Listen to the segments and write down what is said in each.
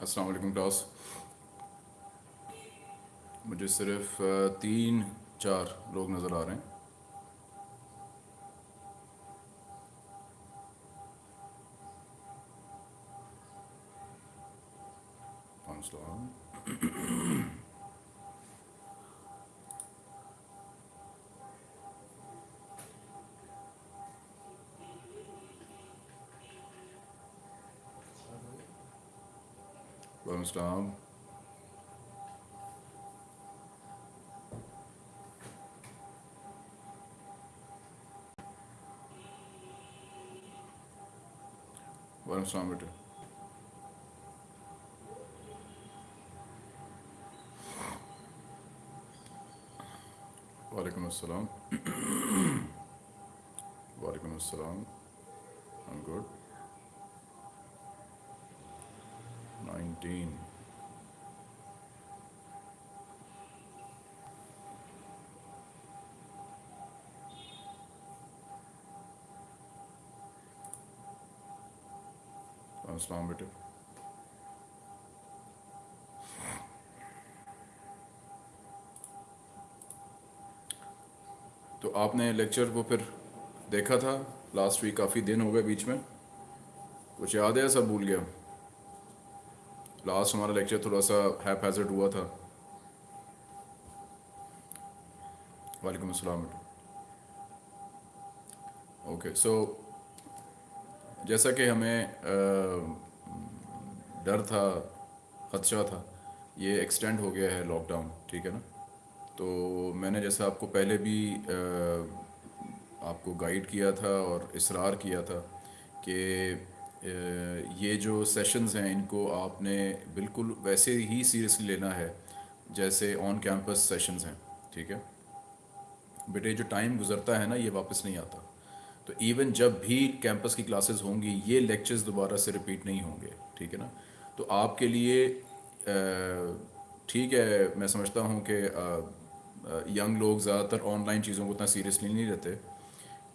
अस्सलाम वालेकुम क्लास मुझे सिर्फ़ तीन चार लोग नज़र आ रहे हैं। comes down. Varım Samriti. Walaikum assalam. Walaikum assalam. I'm good. 19 अस्सलाम बेटे तो आपने लेक्चर को फिर देखा था? लास्ट वीक काफ़ी दिन हो गए बीच में। कुछ याद है सब भूल गया? लास्ट हमारा लेक्चर थोड़ा सा हैप हैजर्ड हुआ था। वालेकुम अस्सलाम। ओके सो जैसा कि हमें डर था ख़दशा था ये एक्सटेंड हो गया है लॉकडाउन ठीक है ना? तो मैंने जैसा आपको पहले भी अ, आपको गाइड किया था और इसरार किया था कि ये जो सेशंस हैं, इनको आपने बिल्कुल वैसे ही सीरियसली लेना है, जैसे ऑन कैंपस सेशंस हैं, ठीक है? बेटे जो टाइम गुजरता है ना, ये वापस नहीं आता। तो इवन जब भी कैंपस की क्लासेस होंगी, ये लेक्चर्स दोबारा से रिपीट नहीं होंगे, ठीक है ना? तो आपके लिए ठीक है, मैं समझता हूँ कि यंग लोग ज़्यादातर ऑनलाइन चीज़ों को उतना सीरियसली नहीं लेते।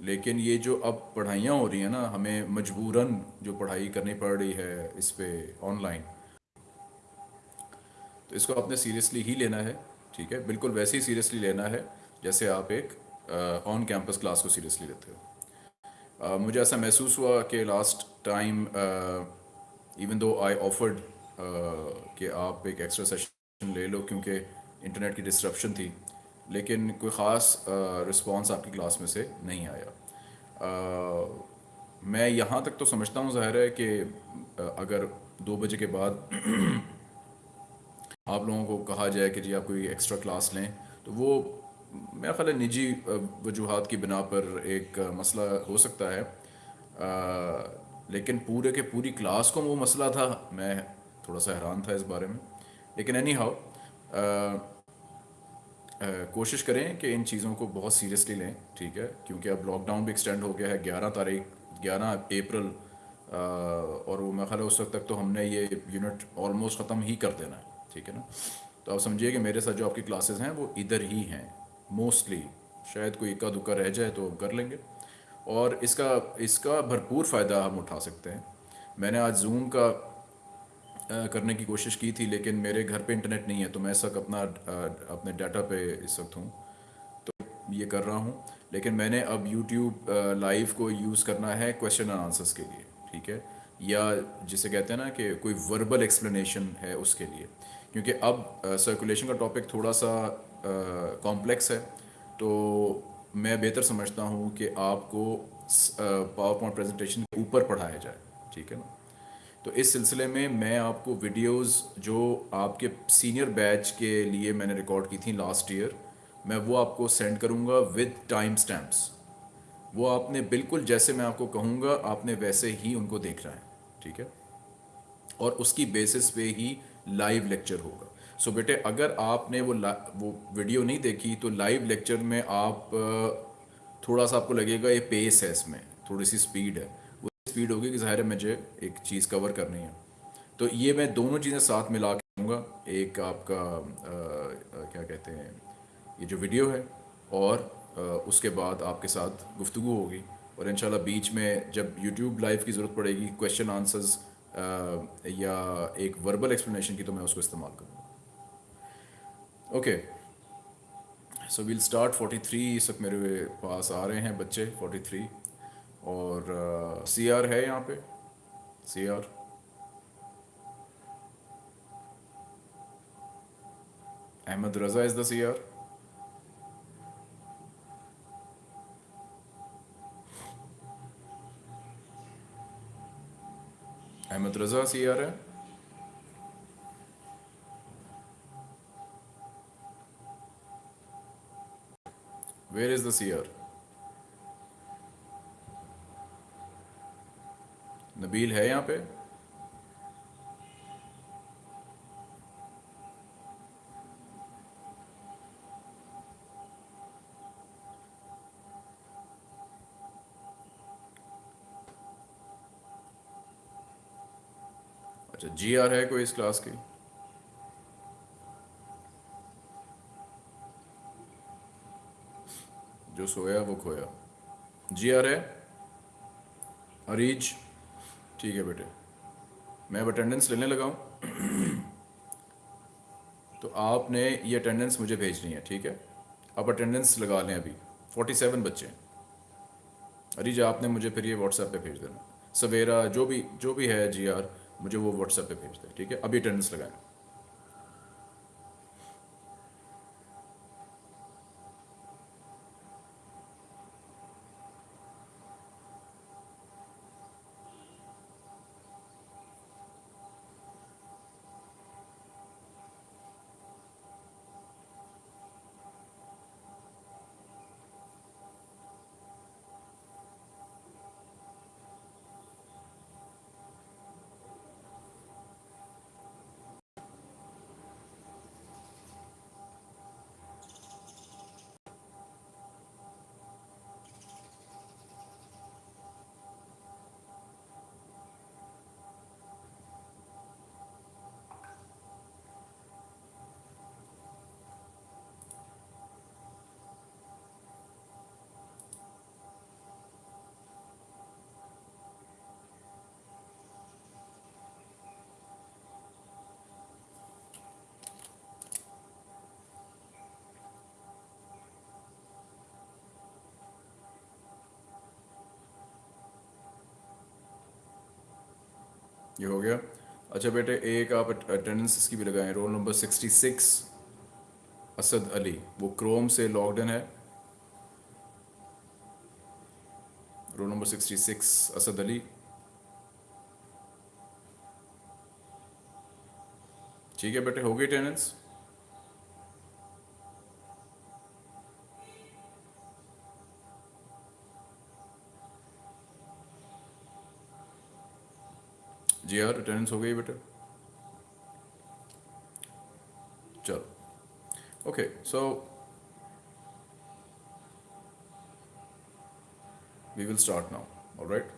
लेकिन ये जो अब पढ़ाइयाँ हो रही हैं ना हमें मजबूरन जो पढ़ाई करनी पड़ रही है इस पर ऑनलाइन तो इसको आपने सीरियसली ही लेना है ठीक है? बिल्कुल वैसे ही सीरियसली लेना है जैसे आप एक ऑन कैंपस क्लास को सीरियसली लेते हो। Uh, मुझे ऐसा महसूस हुआ कि last time even though I offered कि आप एक एक्स्ट्रा सेशन ले लो क्योंकि इंटरनेट की डिस्ट्रप्शन थी लेकिन कोई ख़ास रिस्पांस आपकी क्लास में से नहीं आया। uh, मैं यहाँ तक तो समझता हूँ ज़ाहिर है कि अगर दो बजे के बाद आप लोगों को कहा जाए कि जी आप कोई एक्स्ट्रा क्लास लें तो वो मेरा ख्याल है निजी वजूहत की बिना पर एक मसला हो सकता है। अ, लेकिन पूरे के पूरी क्लास को वो मसला था मैं थोड़ा सा हैरान था इस बारे में। लेकिन एनी हाउ कोशिश करें कि इन चीज़ों को बहुत सीरियसली लें, ठीक है? क्योंकि अब लॉकडाउन भी एक्सटेंड हो गया है, ग्यारह तारीख, ग्यारह अप्रैल और वो मेरा ख्याल उस वक्त तक तो हमने ये यूनिट ऑलमोस्ट ख़त्म ही कर देना है, ठीक है ना? तो आप समझिए कि मेरे साथ जो आपकी क्लासेस हैं, वो इधर ही हैं मोस्टली शायद कोई इक्का दुक्का रह जाए तो कर लेंगे। और इसका इसका भरपूर फ़ायदा हम उठा सकते हैं। मैंने आज जूम का करने की कोशिश की थी, लेकिन मेरे घर पे इंटरनेट नहीं है तो मैं इस वक्त अपना अपने डाटा पे इस वक्त हूँ। तो ये कर रहा हूँ, लेकिन मैंने अब यूट्यूब लाइव को यूज़ करना है क्वेश्चन एंड आंसर्स के लिए, ठीक है? या जिसे कहते हैं ना कि कोई वर्बल एक्सप्लेनेशन है उसके लिए। क्योंकि अब सर्कुलेशन का टॉपिक थोड़ा सा कॉम्प्लेक्स है तो मैं बेहतर समझता हूँ कि आपको पावर पॉइंट प्रेजेंटेशन के ऊपर पढ़ाया जाए, ठीक है ना? तो इस सिलसिले में मैं आपको वीडियोस जो आपके सीनियर बैच के लिए मैंने रिकॉर्ड की थी लास्ट ईयर मैं वो आपको सेंड करूँगा विद टाइम स्टैम्प्स वो आपने बिल्कुल जैसे मैं आपको कहूँगा, आपने वैसे ही उनको देखना है, ठीक है? और उसकी बेसिस पे ही लाइव लेक्चर होगा। सो बेटे, अगर आपने वो वो वीडियो नहीं देखी तो लाइव लेक्चर में आप, थोड़ा सा आपको लगेगा ये पेस है इसमें, थोड़ी सी स्पीड है। स्पीड होगी कि ज़ाहिर है मुझे एक चीज़ कवर करनी है। तो ये मैं दोनों चीज़ें साथ मिला के दूँगा एक आपका अ, अ, क्या कहते हैं ये जो वीडियो है और अ, उसके बाद आपके साथ गुफ्तु होगी और इंशाल्लाह बीच में जब यूट्यूब लाइव की ज़रूरत पड़ेगी क्वेश्चन आंसर्स या एक वर्बल एक्सप्लेनेशन की तो मैं उसको इस्तेमाल करूँगा। ओके सो विल स्टार्ट 43 इस वक्त मेरे पास आ रहे हैं बच्चे 43 और सी आर है यहाँ पे। C R Ahmed Raza is the C R Ahmed Raza C R है। Where is the C R Nabeel है यहाँ पे? अच्छा जी आर है कोई इस क्लास की? जो सोया, वो खोया। जी आर है? अरीज? ठीक है बेटे। मैं अब अटेंडेंस लेने लगा हूँ। तो आपने ये अटेंडेंस मुझे भेजनी है, ठीक है? आप अटेंडेंस लगा लें अभी। फोर्टी सेवन बच्चे जी, आपने मुझे फिर ये व्हाट्सएप पे भेज देना। सवेरा, जो भी जो भी है जी आर मुझे वो व्हाट्सएप पे भेज दें, ठीक है? अभी अटेंडेंस लगाएँ। ये हो गया। अच्छा बेटे, एक आप अटेंडेंस इसकी भी लगाएँ। Roll number sixty six Asad Ali. वो क्रोम से लॉग्ड इन है। Roll number sixty six Asad Ali. ठीक है बेटे, हो गई अटेंडेंस जी यार अटेंडेंस हो गई बेटा। चलो। Okay so we will start now alright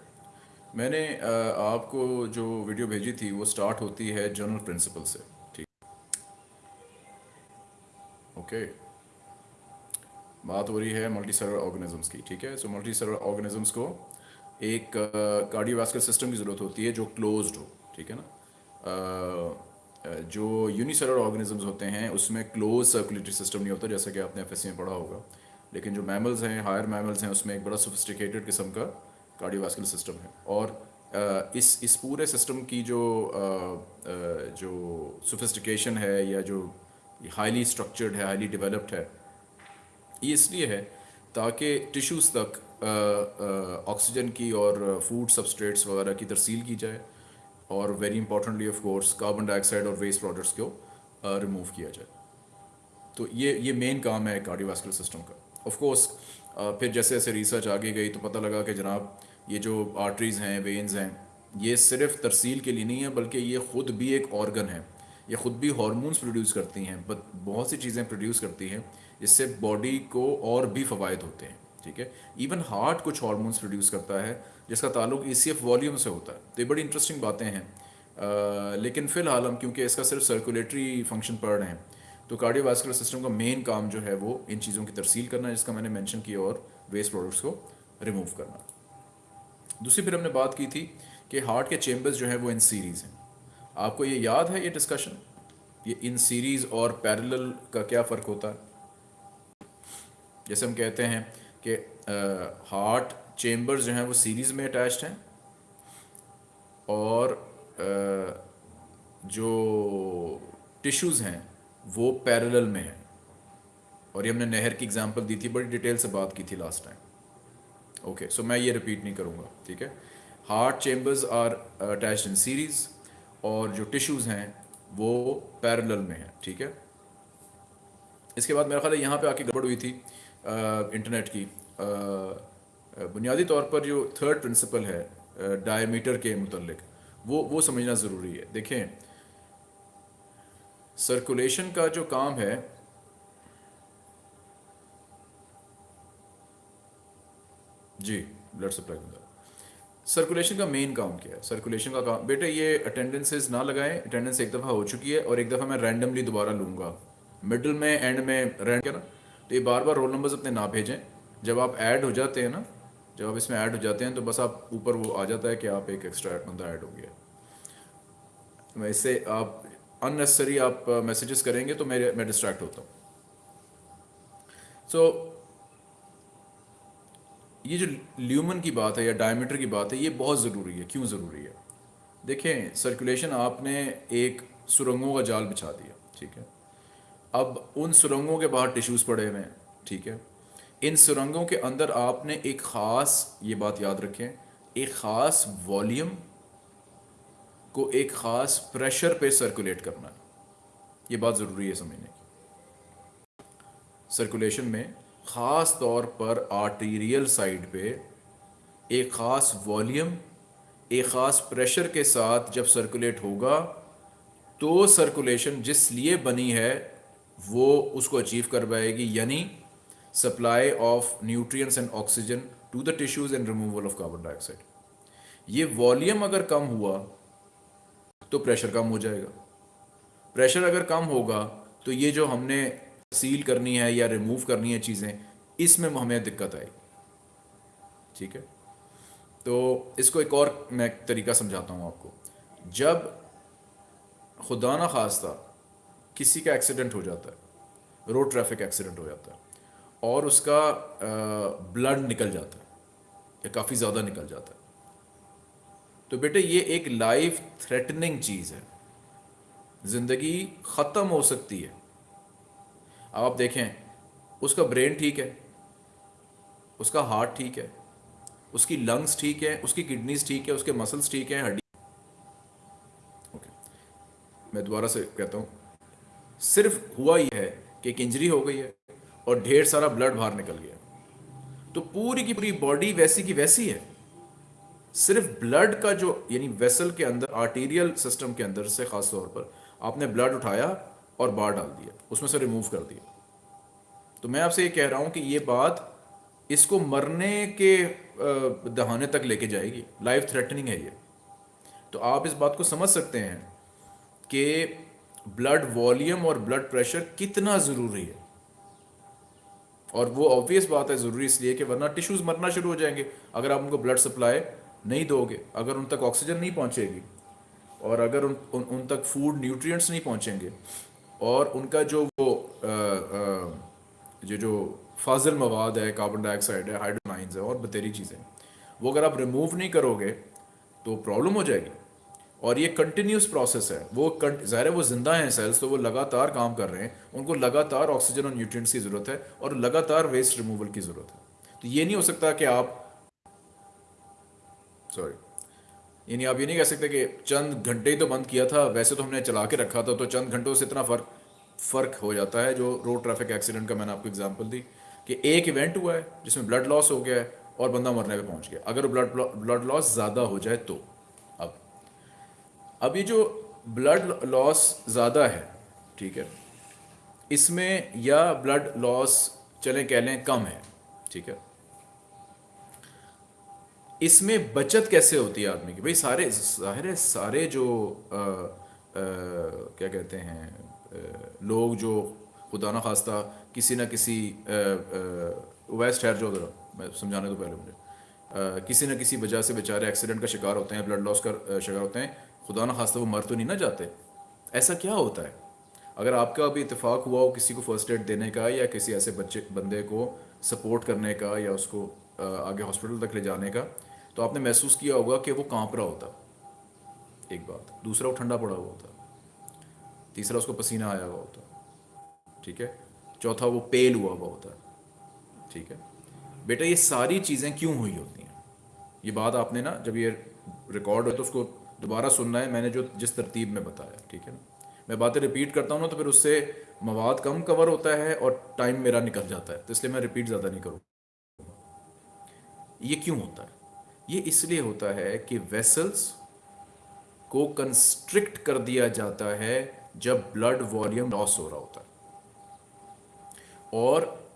मैंने आपको जो वीडियो भेजी थी, वो स्टार्ट होती है जनरल प्रिंसिपल से, ठीक? ओके बात हो रही है मल्टी सर्वर ऑर्गेनिजम्स की, ठीक है? सो मल्टी सर्वर ऑर्गेनिजम्स को एक कार्डियोवास्कुलर सिस्टम की ज़रूरत होती है जो क्लोज्ड हो, ठीक है ना? जो यूनिसेलर ऑर्गेनिजम्स होते हैं, उसमें क्लोज सर्कुलेटरी सिस्टम नहीं होता, जैसा कि आपने एफ़ में पढ़ा होगा। लेकिन जो मैमल्स हैं हायर मैमल्स हैं, उसमें एक बड़ा सोफिस्टिकेटेड किस्म का कार्डियोवास्कुलर सिस्टम है। और इस इस पूरे सिस्टम की जो जो सोफिस्टिकेशन है या जो हाईली स्ट्रक्चर्ड है हाईली डेवलप्ड है, ये इसलिए है ताकि टिश्यूज़ तक ऑक्सीजन की और फ़ूड सबस्ट्रेट्स वगैरह की तरसील की जाए और very importantly of course carbon dioxide और वेस्ट प्रोडक्ट्स को रिमूव किया जाए। तो ये ये मेन काम है कार्डियोवास्कुलर सिस्टम का। ऑफ़ कोर्स फिर जैसे जैसे रिसर्च आगे गई तो पता लगा कि जनाब, ये जो आर्टरीज़ हैं वेन्स हैं, ये सिर्फ़ तरसील के लिए नहीं है, बल्कि ये ख़ुद भी एक ऑर्गन है। ये ख़ुद भी हार्मोन्स प्रोड्यूस करती हैं बहुत सी चीज़ें प्रोड्यूस करती हैं, जिससे बॉडी को और भी फ़वाद होते हैं। ठीक है? इवन हार्ट कुछ हार्मोन्स प्रोड्यूस करता है, जिसका ताल्लुक सी एफ़ वॉल्यूम से होता है। तो ये बड़ी इंटरेस्टिंग बातें हैं। लेकिन फ़िलहाल हम, क्योंकि इसका सिर्फ़ सर्कुलेटरी फ़ंक्शन पढ़ रहे हैं तो कार्डियोवास्कुलर सिस्टम का मेन काम जो है वो इन चीज़ों की तरसील करना जिसका मैंने मेंशन किया और वेस्ट प्रोडक्ट्स को रिमूव करना। दूसरी फिर हमने बात की थी कि हार्ट के चेम्बर्स जो हैं वो इन सीरीज़ हैं। आपको ये याद है ये डिस्कशन ये इन सीरीज़ और पैरेलल का क्या फ़र्क होता है? जैसे हम कहते हैं कि हार्ट चेम्बर्स जो हैं वो सीरीज़ में अटैच्ड हैं। और आ, जो टिश्यूज़ हैं वो पैरेलल में हैं। और ये हमने नहर की एग्जांपल दी थी बड़ी डिटेल से बात की थी लास्ट टाइम ओके सो मैं ये रिपीट नहीं करूँगा ठीक है? Heart chambers are attach in series और जो टिश्यूज़ हैं वो पैरेलल में हैं ठीक है? इसके बाद मेरा ख्याल है यहाँ पे आके गड़बड़ हुई थी। इंटरनेट की। बुनियादी तौर पर जो थर्ड प्रिंसिपल है डायमीटर के मुतलक वो वो समझना ज़रूरी है। देखें सर्कुलेशन का जो काम है, जी ब्लड सप्लाई का सर्कुलेशन का मेन काम क्या है? सर्कुलेशन का काम, बेटे ये अटेंडेंसेस ना लगाएँ अटेंडेंस एक दफ़ा हो चुकी है और एक दफ़ा मैं रैंडमली दोबारा लूँगा। मिडल में एंड में रैंड क्या तो ये बार बार रोल नंबर्स अपने ना भेजें। जब आप ऐड हो जाते हैं ना जब आप इसमें ऐड हो जाते हैं तो बस आप ऊपर वो आ जाता है कि आप एक एक्स्ट्रा बंदा ऐड हो गया। वैसे आप अननेसेसरी आप मैसेजेस करेंगे तो मेरे मैं डिस्ट्रैक्ट होता हूँ। सो so, ये जो ल्यूमन की बात है या डायमीटर की बात है ये बहुत ज़रूरी है। क्यों ज़रूरी है? देखें सर्कुलेशन आपने एक सुरंगों का जाल बिछा दिया ठीक है? अब उन सुरंगों के बाहर टिश्यूज़ पड़े हुए हैं, ठीक है? इन सुरंगों के अंदर आपने एक ख़ास, ये बात याद रखें, एक ख़ास वॉल्यूम को एक ख़ास प्रेशर पे सर्कुलेट करना है। ये बात ज़रूरी है समझने की। सर्कुलेशन में ख़ास तौर पर आर्टीरियल साइड पे एक ख़ास वॉल्यूम एक ख़ास प्रेशर के साथ जब सर्कुलेट होगा तो सर्कुलेशन जिस लिए बनी है वो उसको अचीव कर पाएगी, यानी supply of nutrients and oxygen to the tissues and removal of carbon dioxide ये वॉल्यूम अगर कम हुआ तो प्रेशर कम हो जाएगा। प्रेशर अगर कम होगा तो ये जो हमने सील करनी है या रिमूव करनी है चीज़ें, इसमें हमें दिक्कत आएगी। ठीक है? तो इसको एक और मैं तरीका समझाता हूँ आपको। जब खुदा ना खास्ता किसी का एक्सीडेंट हो जाता है। रोड ट्रैफ़िक एक्सीडेंट हो जाता है। और उसका ब्लड निकल जाता है। या काफ़ी ज़्यादा निकल जाता है। तो बेटे, ये एक लाइफ थ्रेटनिंग चीज़ है। ज़िंदगी ख़त्म हो सकती है। अब आप देखें, उसका ब्रेन ठीक है। उसका हार्ट ठीक है। उसकी लंग्स ठीक है। उसकी किडनीज ठीक है। उसके मसल्स ठीक हैं, हड्डी ओके मैं दोबारा से कहता हूँ। सिर्फ़ हुआ यह है कि एक इंजरी हो गई है और ढेर सारा ब्लड बाहर निकल गया। तो पूरी की पूरी बॉडी वैसी की वैसी है। सिर्फ़ ब्लड का जो, यानी वेसल के अंदर आर्टीरियल सिस्टम के अंदर से खास तौर पर आपने ब्लड उठाया और बाहर डाल दिया, उसमें से रिमूव कर दिया। तो मैं आपसे ये कह रहा हूँ कि ये बात इसको मरने के दहाने तक लेके जाएगी। लाइफ थ्रेटनिंग है ये। तो आप इस बात को समझ सकते हैं कि ब्लड वॉल्यूम और ब्लड प्रेशर कितना ज़रूरी है? और वो ऑब्वियस बात है ज़रूरी इसलिए कि वरना टिश्यूज़ मरना शुरू हो जाएँगे। अगर आप उनको ब्लड सप्लाई नहीं दोगे अगर उन तक ऑक्सीजन नहीं पहुंचेगी और अगर उन उन, उन तक फ़ूड न्यूट्रिएंट्स नहीं पहुँचेंगे और उनका जो वो आ, जो फाजिल मवाद है कार्बन डाइऑक्साइड है हाइड्रोनाइंस है और बतेरी चीज़ें वो अगर आप रिमूव नहीं करोगे तो प्रॉब्लम हो जाएगी। और ये कंटिन्यूस प्रोसेस है। वो ज़ाहिर है वो ज़िंदा हैं सेल्स तो वो लगातार काम कर रहे हैं। उनको लगातार ऑक्सीजन और न्यूट्रिएंट्स की ज़रूरत है और लगातार वेस्ट रिमूवल की ज़रूरत है। तो ये नहीं हो सकता कि आप सॉरी यानी आप ये नहीं कह सकते कि चंद घंटे ही तो बंद किया था, वैसे तो हमने चला के रखा था तो चंद घंटों से इतना फ़र्क फ़र्क हो जाता है, जो रोड ट्रैफ़िक एक्सीडेंट का मैंने आपको एग्ज़ाम्पल दी, कि एक इवेंट हुआ है, जिसमें ब्लड लॉस हो गया है और बंदा मरने पर पहुँच गया। अगर ब्लड ब्लड लॉस ज़्यादा हो जाए तो। अब ये जो ब्लड लॉस ज़्यादा है ठीक है इसमें या ब्लड लॉस चले कह लें कम है ठीक है इसमें बचत कैसे होती है आदमी की? भाई सारे ज़ाहिर है सारे जो आ, आ, क्या कहते हैं आ, लोग जो खुदा न खास्ता किसी ना किसी वेस्ट ठहर जो मैं समझाने तो पहले मुझे आ, किसी ना किसी वजह से बेचारे एक्सीडेंट का शिकार होते हैं ब्लड लॉस का शिकार होते हैं खुदा ना खास्ता वो मर तो नहीं ना जाते। ऐसा क्या होता है? अगर आपका अभी इतफाक़ हुआ हो किसी को फ़र्स्ट एड देने का या किसी ऐसे बच्चे, बंदे को सपोर्ट करने का या उसको आगे हॉस्पिटल तक ले जाने का तो आपने महसूस किया होगा कि वो काँप रहा होता। एक बात। दूसरा वो ठंडा पड़ा हुआ होता। तीसरा उसको पसीना आया हुआ होता। ठीक है? चौथा वो पेल हुआ हुआ होता। ठीक है? बेटा ये सारी चीज़ें क्यों हुई होती हैं? ये बात आपने ना जब ये रिकॉर्ड हो तो उसको दोबारा सुनना है, मैंने जो जिस तरतीब में बताया, ठीक है ना? मैं बातें रिपीट करता हूँ ना तो फिर उससे मवाद कम कवर होता है और टाइम मेरा निकल जाता है तो इसलिए मैं रिपीट ज़्यादा नहीं करूँ ये क्यों होता है? ये इसलिए होता है कि वेसल्स को कंस्ट्रिक्ट कर दिया जाता है जब ब्लड वॉल्यूम लॉस हो रहा होता है। और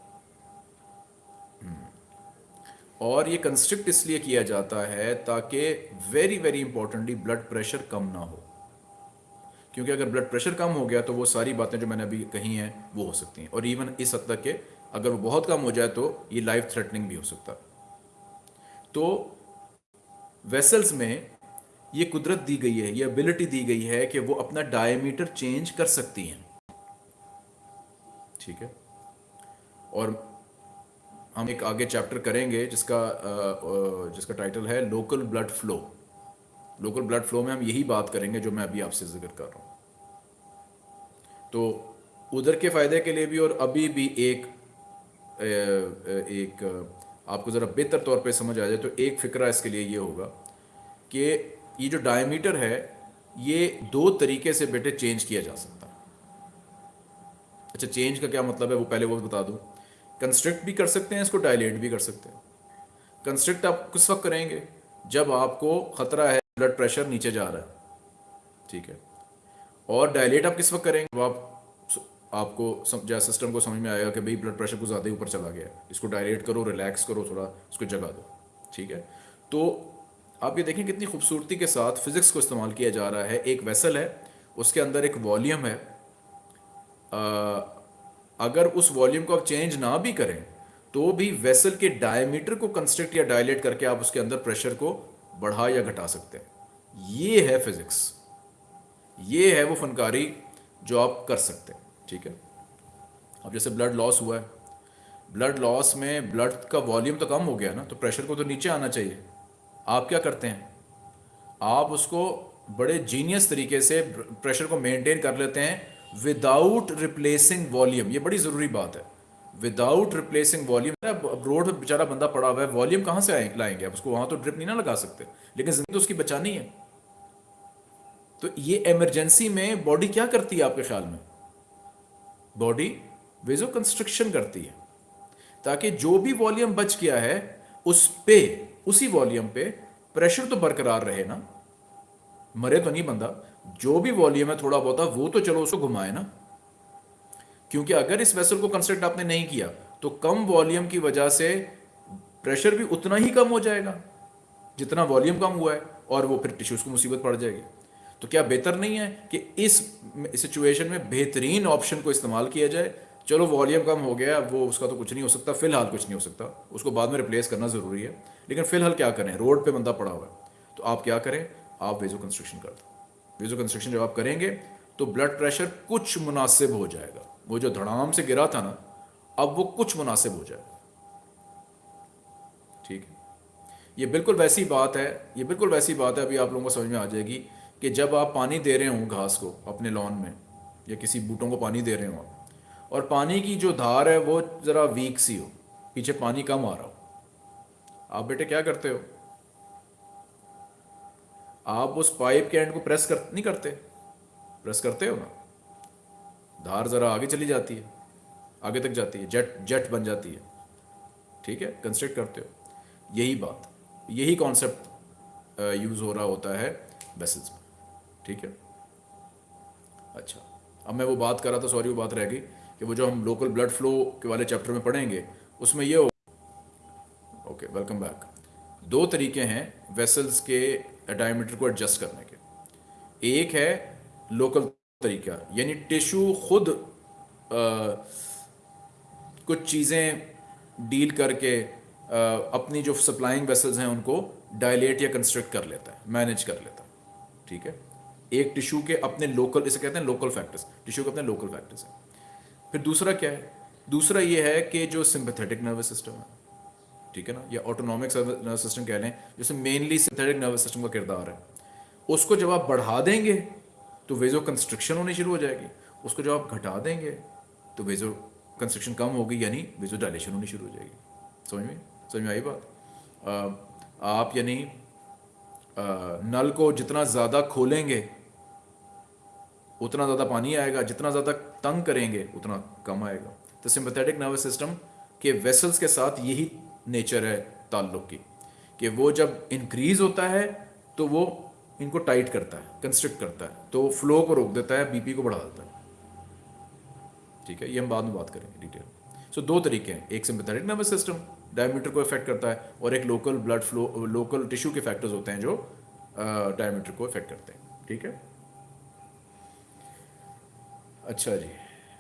और ये कंस्ट्रिक्ट इसलिए किया जाता है ताकि very very importantly blood pressure कम ना हो। क्योंकि अगर ब्लड प्रेशर कम हो गया तो वो सारी बातें जो मैंने अभी कही हैं, वो हो सकती हैं। और इवन इस हद तक के अगर वो बहुत कम हो जाए तो ये लाइफ थ्रेटनिंग भी हो सकता। तो वेसल्स में ये कुदरत दी गई है, ये एबिलिटी दी गई है कि वो अपना डायमीटर चेंज कर सकती हैं। ठीक है? और हम एक आगे चैप्टर करेंगे जिसका जिसका टाइटल है local blood flow local blood flow में हम यही बात करेंगे जो मैं अभी आपसे ज़िक्र कर रहा हूँ। तो उधर के फ़ायदे के लिए भी और अभी भी एक एक आपको ज़रा बेहतर तौर पे समझ आ जाए तो एक फ़िक्रा इसके लिए ये होगा कि ये जो डायमीटर है, ये दो तरीके से बेटे चेंज किया जा सकता है। अच्छा चेंज का क्या मतलब है वो पहले वो बता दूँ। कंस्ट्रक्ट भी कर सकते हैं इसको डायलेट भी कर सकते हैं। कंस्ट्रक्ट आप किस वक्त करेंगे? जब आपको ख़तरा है ब्लड प्रेशर नीचे जा रहा है। ठीक है? और डायलेट आप किस वक्त करेंगे? आप आपको जैसे सिस्टम को समझ में आएगा कि भाई ब्लड प्रेशर को ज़्यादा ही ऊपर चला गया है इसको डायलेट करो रिलैक्स करो थोड़ा इसको जगा दो। ठीक है? तो आप ये देखें कितनी खूबसूरती के साथ फिज़िक्स को इस्तेमाल किया जा रहा है। एक वेसल है उसके अंदर एक वॉल्यूम है। आ, अगर उस वॉल्यूम को आप चेंज ना भी करें तो भी वेसल के डायमीटर को कंस्ट्रक्ट या डायलेट करके आप उसके अंदर प्रेशर को बढ़ा या घटा सकते हैं। ये है फिजिक्स। ये है वो फनकारी जो आप कर सकते हैं, ठीक है? अब जैसे ब्लड लॉस हुआ है। ब्लड लॉस में ब्लड का वॉल्यूम तो कम हो गया ना तो प्रेशर को तो नीचे आना चाहिए। आप क्या करते हैं? आप उसको बड़े जीनियस तरीके से प्रेशर को मेंटेन कर लेते हैं विदाउट रिप्लेसिंग वॉल्यूम ये बड़ी ज़रूरी बात है। विदाउट रिप्लेसिंग वॉल्यूम अब रोड पे बेचारा बंदा पड़ा हुआ है वॉल्यूम कहाँ से लाएँगे? आप उसको वहाँ तो ड्रिप नहीं ना लगा सकते। लेकिन ज़िंदगी तो उसकी बचानी है। तो ये इमरजेंसी में बॉडी क्या करती है आपके ख्याल में? बॉडी वेजो कंस्ट्रक्शन करती है। ताकि जो भी वॉल्यूम बच गया है, उस पे, उसी वॉल्यूम पे प्रेशर तो बरकरार रहे ना। मरे तो नहीं बंदा। जो भी वॉल्यूम है, थोड़ा बहुत, वो तो चलो उसको घुमाए ना। क्योंकि अगर इस वेसल को कंस्ट्रक्ट आपने नहीं किया तो कम वॉल्यूम की वजह से प्रेशर भी उतना ही कम हो जाएगा, जितना वॉल्यूम कम हुआ है, और वो फिर टिश्यूज को मुसीबत पड़ जाएगी। तो क्या बेहतर नहीं है कि इस सिचुएशन में बेहतरीन ऑप्शन को इस्तेमाल किया जाए? चलो वॉल्यूम कम हो गया, वो उसका तो कुछ नहीं हो सकता, फ़िलहाल कुछ नहीं हो सकता। उसको बाद में रिप्लेस करना ज़रूरी है। लेकिन फ़िलहाल क्या करें? रोड पर बंदा पड़ा हुआ है। तो आप क्या करें? आप वेजो कंस्ट्रक्शन कर दो। वेजो कंस्ट्रक्शन जब आप करेंगे तो ब्लड प्रेशर कुछ मुनासिब हो जाएगा। वो जो धड़ाम से गिरा था ना, अब वो कुछ मुनासिब हो जाएगा। ठीक है? ये बिल्कुल वैसी बात है, ये बिल्कुल वैसी बात है, अभी आप लोगों को समझ में आ जाएगी कि जब आप पानी दे रहे हो घास को अपने लॉन में, या किसी बूटों को पानी दे रहे हो और पानी की जो धार है वो ज़रा वीक सी हो, पीछे पानी कम आ रहा हो। आप बेटे क्या करते हो? आप उस पाइप के एंड को प्रेस कर, नहीं करते। प्रेस करते हो ना? धार ज़रा आगे चली जाती है। आगे तक जाती है। जेट जेट बन जाती है। ठीक है? कंस्ट्रक्ट करते हो। यही बात। यही कॉन्सेप्ट यूज़ हो रहा होता है वेसल्स में। ठीक है? अच्छा। अब मैं वो बात कर रहा था सॉरी वो बात रह गई कि वो जो हम लोकल ब्लड फ्लो के वाले चैप्टर में पढ़ेंगे, उसमें ये हो ओके वेलकम बैक दो तरीके हैं वेसल्स के डायमीटर को एडजस्ट करने के। एक है लोकल तरीका यानी टिश्यू खुद आ, कुछ चीज़ें डील करके आ, अपनी जो सप्लाइंग वेसल्स हैं उनको डायलेट या कंस्ट्रक्ट कर लेता है मैनेज कर लेता है। ठीक है? एक टिश्यू के अपने लोकल इसे कहते हैं लोकल फैक्टर्स टिश्यू के अपने लोकल फैक्टर्स हैं। फिर दूसरा क्या है? दूसरा ये है कि जो सिंपथेटिक नर्वस सिस्टम है ठीक है ना? या ऑटोनॉमिक नर्वस सिस्टम कह लें जैसे मेनली सिंथेटिक नर्वस सिस्टम का किरदार है। उसको जब आप बढ़ा देंगे तो वेजो कंस्ट्रक्शन होनी शुरू हो जाएगी। उसको जब आप घटा देंगे तो वेजो कंस्ट्रक्शन कम होगी यानी वेजो डायलेशन होनी शुरू हो जाएगी। समझ में? समझ में आई बात? आ, आप यानी नल को जितना ज़्यादा खोलेंगे उतना ज़्यादा पानी आएगा। जितना ज़्यादा तंग करेंगे उतना कम आएगा। तो सिंपथेटिक नर्वस सिस्टम के वेसल्स के साथ यही नेचर है ताल्लुक की कि वो जब इंक्रीज होता है तो वो इनको टाइट करता है कंस्ट्रक्ट करता है तो फ्लो को रोक देता है बीपी को बढ़ा देता है। ठीक है ये हम बाद में बात करेंगे डिटेल सो so, दो तरीके हैं। एक सिंपथेटिक नर्वस सिस्टम डायमीटर को इफ़ेक्ट करता है और एक local blood flow local tissue के फैक्टर्स होते हैं जो डायमीटर को इफ़ेक्ट करते हैं। ठीक है? अच्छा जी।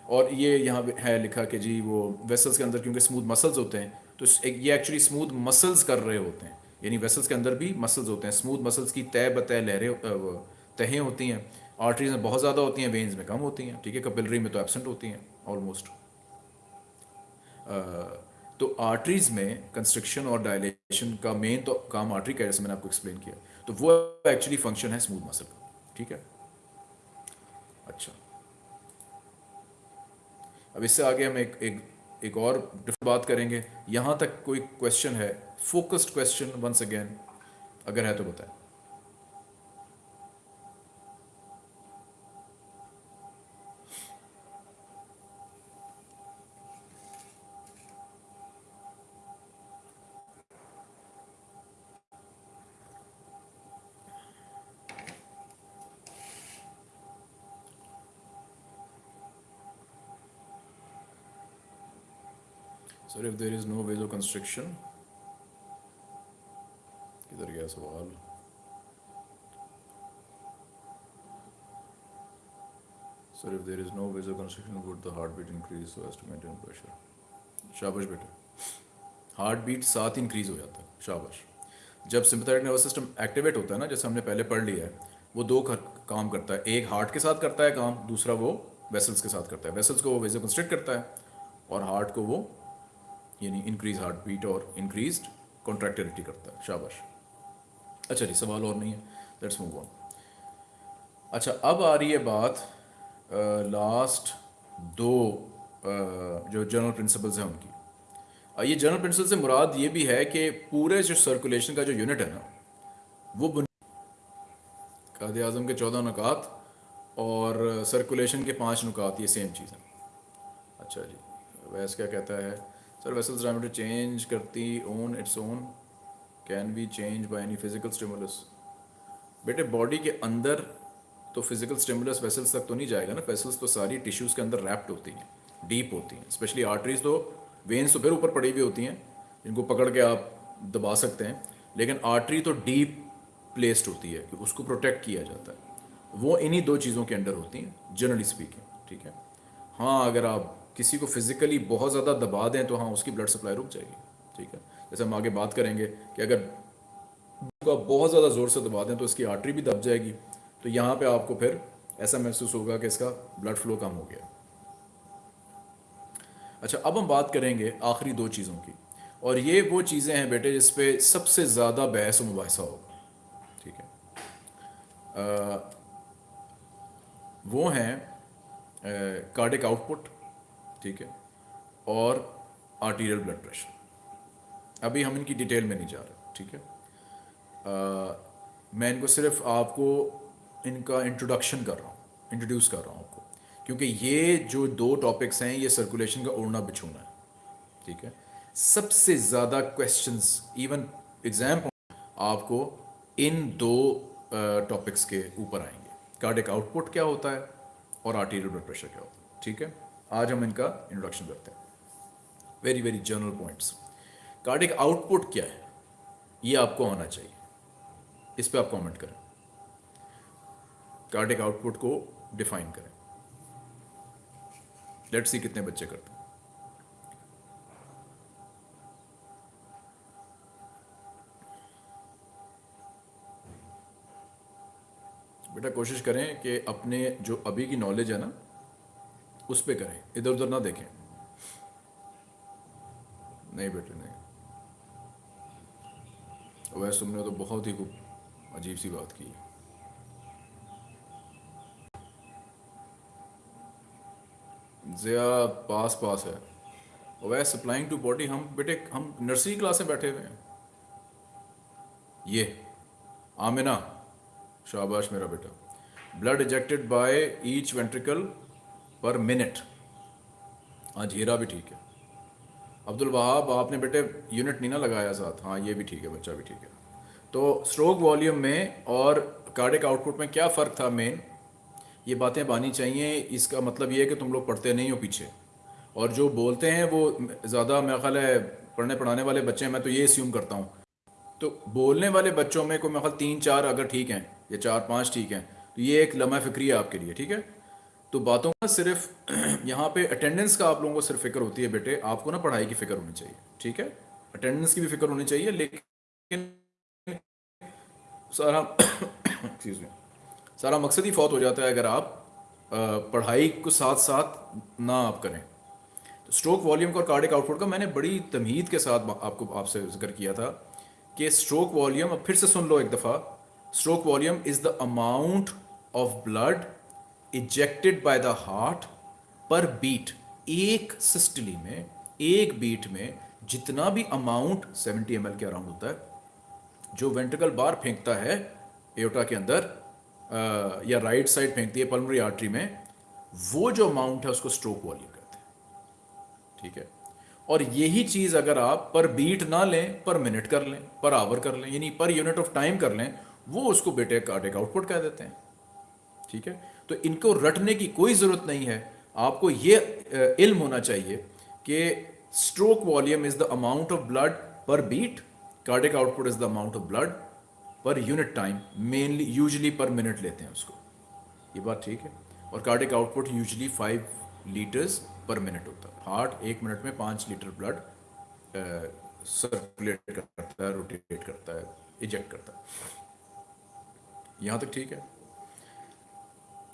और ये यहाँ है लिखा कि जी वो वेसल्स के अंदर क्योंकि स्मूथ मसल्स होते हैं तो ये एक्चुअली स्मूथ मसल्स कर रहे होते हैं। यानी वेसल्स के अंदर भी मसल्स होते हैं। स्मूथ मसल्स की तय बतय लहरें तहें होती हैं। आर्टरीज में बहुत ज़्यादा होती हैं वेन्स में कम होती हैं। ठीक है कपिलरी में तो एबसेंट होती हैं ऑलमोस्ट तो आर्टरीज में कंस्ट्रक्शन और डायलेशन का मेन तो काम आर्टरी का जैसे मैंने आपको एक्सप्लेन किया। तो वो एक्चुअली फ़ंक्शन है स्मूथ मसल का। ठीक है? अच्छा। अब इससे आगे हम एक एक एक और डिफरेंट बात करेंगे। यहाँ तक कोई क्वेश्चन है? फोकस्ड क्वेश्चन वंस अगेन अगर है तो बताएँ। Sir if there is no vasoconstriction किधर गया सवाल। Sir if there is no vasoconstriction would the heart beat increase so as to maintain pressure शाबाश बेटे। हार्ट बीट साथ इंक्रीज हो जाता है। शाबाश। जब सिंपथेटिक नर्वस सिस्टम एक्टिवेट होता है ना, जैसे हमने पहले पढ़ लिया है, वो दो काम करता है। एक हार्ट के साथ करता है काम, दूसरा वो वेसल्स के साथ करता है। वेसल्स को वो वेजो कंस्ट्रिक्ट करता है और हार्ट को वो यानी इंक्रीज हार्ट बीट और इंक्रीज कॉन्ट्रैक्टिविटी करता है शाबाश। अच्छा जी सवाल और नहीं है। लेट्स मूव ऑन अच्छा अब आ रही है बात आ, लास्ट दो uh, जो जनरल प्रिंसिपल्स हैं उनकी। uh, ये जनरल प्रिंसिपल से मुराद ये भी है कि पूरे जो सर्कुलेशन का जो यूनिट है ना वो काद आज़म के चौदह नुकात और सर्कुलेशन के पाँच नुकात ये सेम चीज़ है। अच्छा जी वैस क्या कहता है? सर वेसल्स डायमीटर चेंज करती on its own can be change by any physical stimulus बेटे बॉडी के अंदर तो फ़िज़िकल स्टिमुलस वेसल्स तक तो नहीं जाएगा ना वेसल्स तो सारी टिश्यूज़ के अंदर रैप्ड होती हैं डीप होती हैं. स्पेशली आर्टरीज तो वेन्स तो फिर ऊपर पड़ी हुई होती हैं, जिनको पकड़ के आप दबा सकते हैं. लेकिन आर्टरी तो डीप प्लेस्ड होती है, कि उसको प्रोटेक्ट किया जाता है. वो इन्हीं दो चीज़ों के अंडर होती हैं जनरली स्पीकिंग ठीक है? हाँ अगर आप किसी को फिज़िकली बहुत ज़्यादा दबा दें तो हाँ उसकी ब्लड सप्लाई रुक जाएगी। ठीक है? जैसे हम आगे बात करेंगे कि अगर को बहुत ज़्यादा ज़ोर से दबा दें तो इसकी आर्टरी भी दब जाएगी। तो यहाँ पे आपको फिर ऐसा महसूस होगा कि इसका ब्लड फ्लो कम हो गया। अच्छा अब हम बात करेंगे आखिरी दो चीज़ों की। और ये वो चीज़ें हैं बेटे जिस पे सबसे ज़्यादा बहस व मुबासा होगा। ठीक है? आ, वो हैं कार्डिक आउटपुट ठीक है और आर्टीरियल ब्लड प्रेशर अभी हम इनकी डिटेल में नहीं जा रहे ठीक है? आ, मैं इनको सिर्फ़ आपको इनका इंट्रोडक्शन कर रहा हूँ इंट्रोड्यूस कर रहा हूँ आपको। क्योंकि ये जो दो टॉपिक्स हैं ये सर्कुलेशन का उड़ना बिछूना है ठीक है? सबसे ज़्यादा क्वेश्चंस इवन एग्ज़ाम आपको इन दो टॉपिक्स के ऊपर आएँगे। कार्डिक आउटपुट क्या होता है और आर्टीरियल ब्लड प्रेशर क्या होता है ठीक है? आज हम इनका इंट्रोडक्शन करते हैं। Very very general points cardiac output क्या है? ये आपको आना चाहिए। इस पर आप कमेंट करें। कार्डिक आउटपुट को डिफाइन करें। लेट्स सी कितने बच्चे करते हैं। बेटा कोशिश करें कि अपने जो अभी की नॉलेज है ना उस पर करें। इधर उधर ना देखें। नहीं बेटे, नहीं। वैसे तुमने तो बहुत ही खूब अजीब सी बात की। ज़िया पास पास है। वह सप्लाइंग टू बॉडी हम, बेटे, हम नर्सरी क्लास में बैठे हुए हैं। ये, आमिना, शाबाश मेरा बेटा। Blood ejected by each ventricle per minute. आज हीरा भी ठीक है। अब्दुल वहाब, आपने बेटे यूनिट नहीं ना लगाया साथ। हाँ ये भी ठीक है, बच्चा भी ठीक है। तो स्ट्रोक वॉल्यूम में और कार्डिक आउटपुट में क्या फ़र्क था मेन ये बातें बानी चाहिए, इसका मतलब ये है कि तुम लोग पढ़ते नहीं हो पीछे। और जो बोलते हैं वो ज़्यादा मेरा ख्याल है पढ़ने पढ़ाने वाले बच्चे हैं, मैं तो ये अस्यूम करता हूँ। तो बोलने वाले बच्चों में कोई मेरा ख्याल तीन चार अगर ठीक हैं, या चार पाँच ठीक हैं तो ये एक लम्हा फिक्री है आपके लिए, ठीक है? तो बातों का सिर्फ़ यहाँ पे अटेंडेंस का आप लोगों को सिर्फ़ फ़िक्र होती है बेटे, आपको ना पढ़ाई की फ़िक्र होनी चाहिए, ठीक है? अटेंडेंस की भी फ़िक्र होनी चाहिए, लेकिन सारा एक्सक्यूज मी सारा मकसद ही फौत हो जाता है अगर आप पढ़ाई को साथ साथ ना आप करें। तो स्ट्रोक वॉल्यूम का और कार्डिक आउटपुट का मैंने बड़ी तमहीद के साथ आपको, आपसे ज़िक्र किया था कि स्ट्रोक वॉल्यूम अब फिर से सुन लो एक दफ़ा stroke volume is the amount of blood ejected by the heart per beat एक सिस्टली में एक बीट में जितना भी अमाउंट 70 एम के अराउंड होता है जो वेंट्रिकल बार फेंकता है एयोटा के अंदर आ, या राइट साइड फेंकती है पल्मरी आर्टरी में वो जो अमाउंट है उसको स्ट्रोक वॉल्यूम कहते हैं। ठीक है? और यही चीज़ अगर आप पर बीट ना लें पर मिनट कर लें पर आवर कर लें यानी पर यूनिट ऑफ़ टाइम कर लें वो उसको बेटे कार्डिक आउटपुट कह देते हैं। ठीक है? तो इनको रटने की कोई ज़रूरत नहीं है। आपको ये इल्म होना चाहिए कि stroke volume is the amount of blood per beat cardiac output is the amount of blood per unit time mainly usually per minute लेते हैं उसको। ये बात ठीक है। और cardiac output usually five litres per minute होता है। हार्ट एक मिनट में पाँच लीटर ब्लड सर्कुलेट करता है रोटेट करता है इजेक्ट करता है। यहाँ तक ठीक है?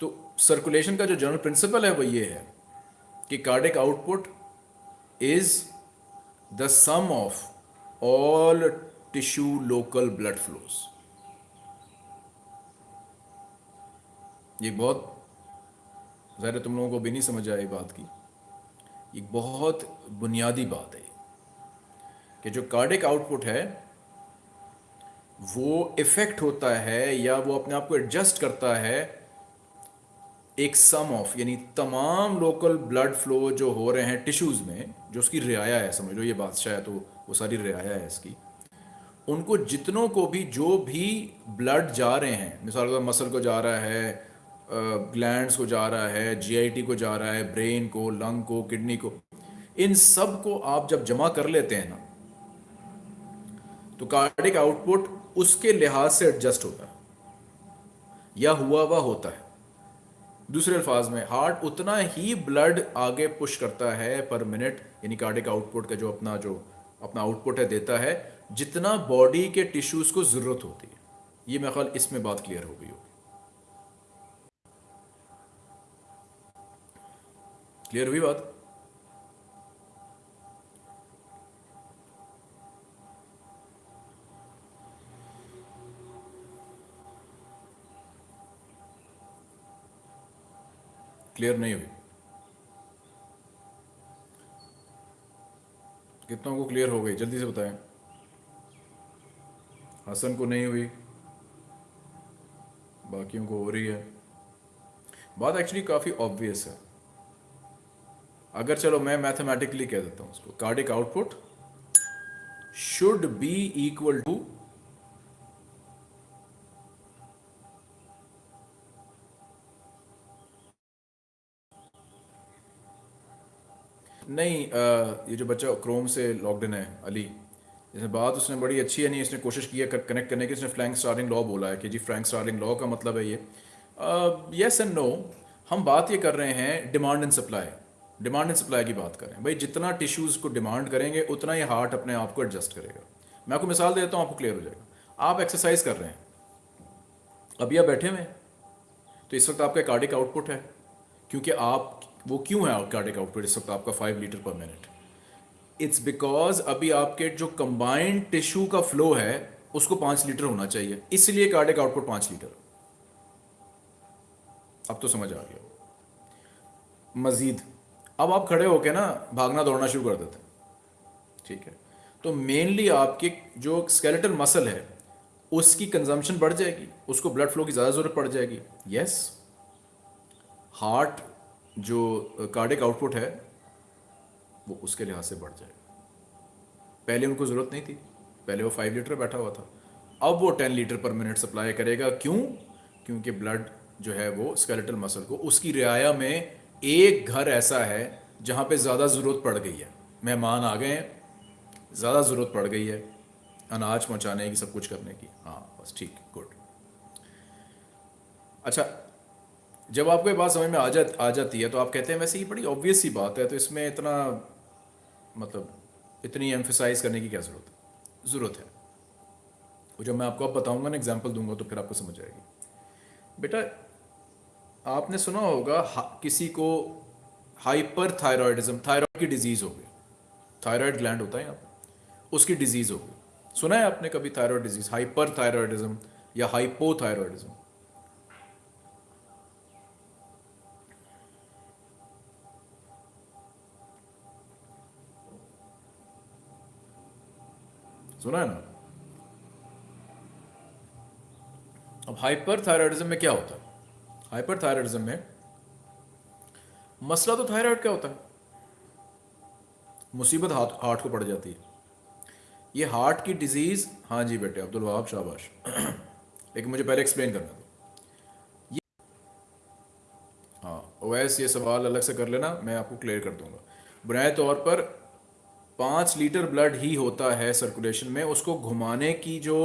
तो सर्कुलेशन का जो जनरल प्रिंसिपल है वो ये है कि cardiac output is the sum of all tissue local blood flows ये बहुत, ज़ाहिर तुम लोगों को भी नहीं समझ आए बात की। एक बहुत बुनियादी बात है कि जो कार्डिक आउटपुट है, वो इफ़ेक्ट होता है या वो अपने आप को एडजस्ट करता है एक सम ऑफ़ यानी तमाम लोकल ब्लड फ्लो जो हो रहे हैं टिश्यूज़ में, जो उसकी रियाया है, समझ लो ये बादशाह है तो वो सारी रियाया है इसकी, उनको जितनों को भी, जो भी ब्लड जा रहे हैं, मिसाल का मसल को जा रहा है ग्लैंड्स को जा रहा है जीआईटी को जा रहा है ब्रेन को लंग को किडनी को, इन सबको आप जब जमा कर लेते हैं ना तो कार्डिक आउटपुट उसके लिहाज से एडजस्ट होता है, या हुआ हुआ होता है। दूसरे अल्फाज में हार्ट उतना ही ब्लड आगे पुश करता है पर मिनट यानी कार्डिक आउटपुट का जो अपना जो अपना आउटपुट है, देता है, जितना बॉडी के टिश्यूज को ज़रूरत होती है। ये मेरा ख्याल इसमें बात क्लियर हो गई होगी। क्लियर हुई बात? क्लियर नहीं हुई। कितनों को क्लियर हो गई? जल्दी से बताएँ। हसन को नहीं हुई। बाकियों को हो रही है। बात एक्चुअली काफ़ी ऑब्वियस है। अगर चलो मैं मैथमेटिकली कह देता हूँ उसको। Cardiac output should be equal to नहीं आ, ये जो बच्चा क्रोम से लॉकडाउन है अली जैसे बात उसने बड़ी अच्छी है नहीं इसने कोशिश की है कनेक्ट करने की इसने फ्रैंक स्टार्टिंग लॉ बोला है कि जी फ्रैंक स्टार्टिंग लॉ का मतलब है ये। यस एंड नो हम बात ये कर रहे हैं demand and supply demand and supply की बात करें भाई जितना टिश्यूज़ को डिमांड करेंगे उतना ही हार्ट अपने आप को एडजस्ट करेगा। मैं आपको मिसाल देता हूँ आपको क्लियर हो जाएगा। आप एक्सरसाइज कर रहे हैं अभी आप बैठे हुए हैं तो इस वक्त आपका कार्डिक आउटपुट है क्योंकि आप वो क्यों है कार्डिक आउटपुट इस वक्त आपका five litre per minute it's because अभी आपके जो कंबाइंड टिश्यू का फ्लो है, उसको पाँच लीटर होना चाहिए। इसलिए कार्डिक आउटपुट पाँच लीटर अब तो समझ आ गया। मजीद। अब आप खड़े होके ना भागना दौड़ना शुरू कर देते ठीक है? तो मेनली आपके जो स्केलेटल मसल है, उसकी कंजम्पशन बढ़ जाएगी। उसको ब्लड फ्लो की ज़्यादा ज़रूरत पड़ जाएगी। यस हार्ट जो कार्डिक आउटपुट है, वो उसके लिहाज से बढ़ जाएगा पहले उनको ज़रूरत नहीं थी। पहले वो फाइव लीटर बैठा हुआ था। अब वो ten litre per minute supply करेगा। क्यों? क्योंकि ब्लड जो है वो स्केलेटल मसल को, उसकी रियाया में एक घर ऐसा है जहाँ पे ज़्यादा ज़रूरत पड़ गई है। मेहमान आ गए हैं, ज़्यादा ज़रूरत पड़ गई है। अनाज पहुँचाने की, सब कुछ करने की। हाँ बस ठीक गुड अच्छा जब आपको ये बात समझ में आ जा आ जाती है तो आप कहते हैं, वैसे ये बड़ी ऑब्वियस सी बात है तो इसमें इतना मतलब इतनी एम्फिसाइज करने की क्या ज़रूरत है? ज़रूरत है। वो जब मैं आपको अब बताऊँगा ना एग्ज़ाम्पल दूँगा तो फिर आपको समझ आएगी। बेटा, आपने सुना होगा किसी को हाइपर थायरॉयडिज्म थायराइड की डिज़ीज़ हो गई। थायराइड ग्लैंड होता है यहाँ पर उसकी डिज़ीज़ हो गई। सुना है आपने कभी थायराइड डिज़ीज़ हाइपर थायराइडिज्म या हाइपोथायरॉयडिज्म सुना है ना अब हाइपर थायराइडिज्म में क्या होता है? हाइपर थायराइडिज्म में मसला तो थायराइड क्या होता है। मुसीबत हार्ट हार्ट को पड़ जाती है। ये हार्ट की डिज़ीज़ हाँ जी बेटे, अब्दुल वहाब शाबाश। लेकिन मुझे पहले एक्सप्लेन करना दो ये हाँ ओवैस ये सवाल अलग से कर लेना, मैं आपको क्लियर कर दूँगा। बुनियादी तौर पर पाँच लीटर ब्लड ही होता है सर्कुलेशन में, उसको घुमाने की जो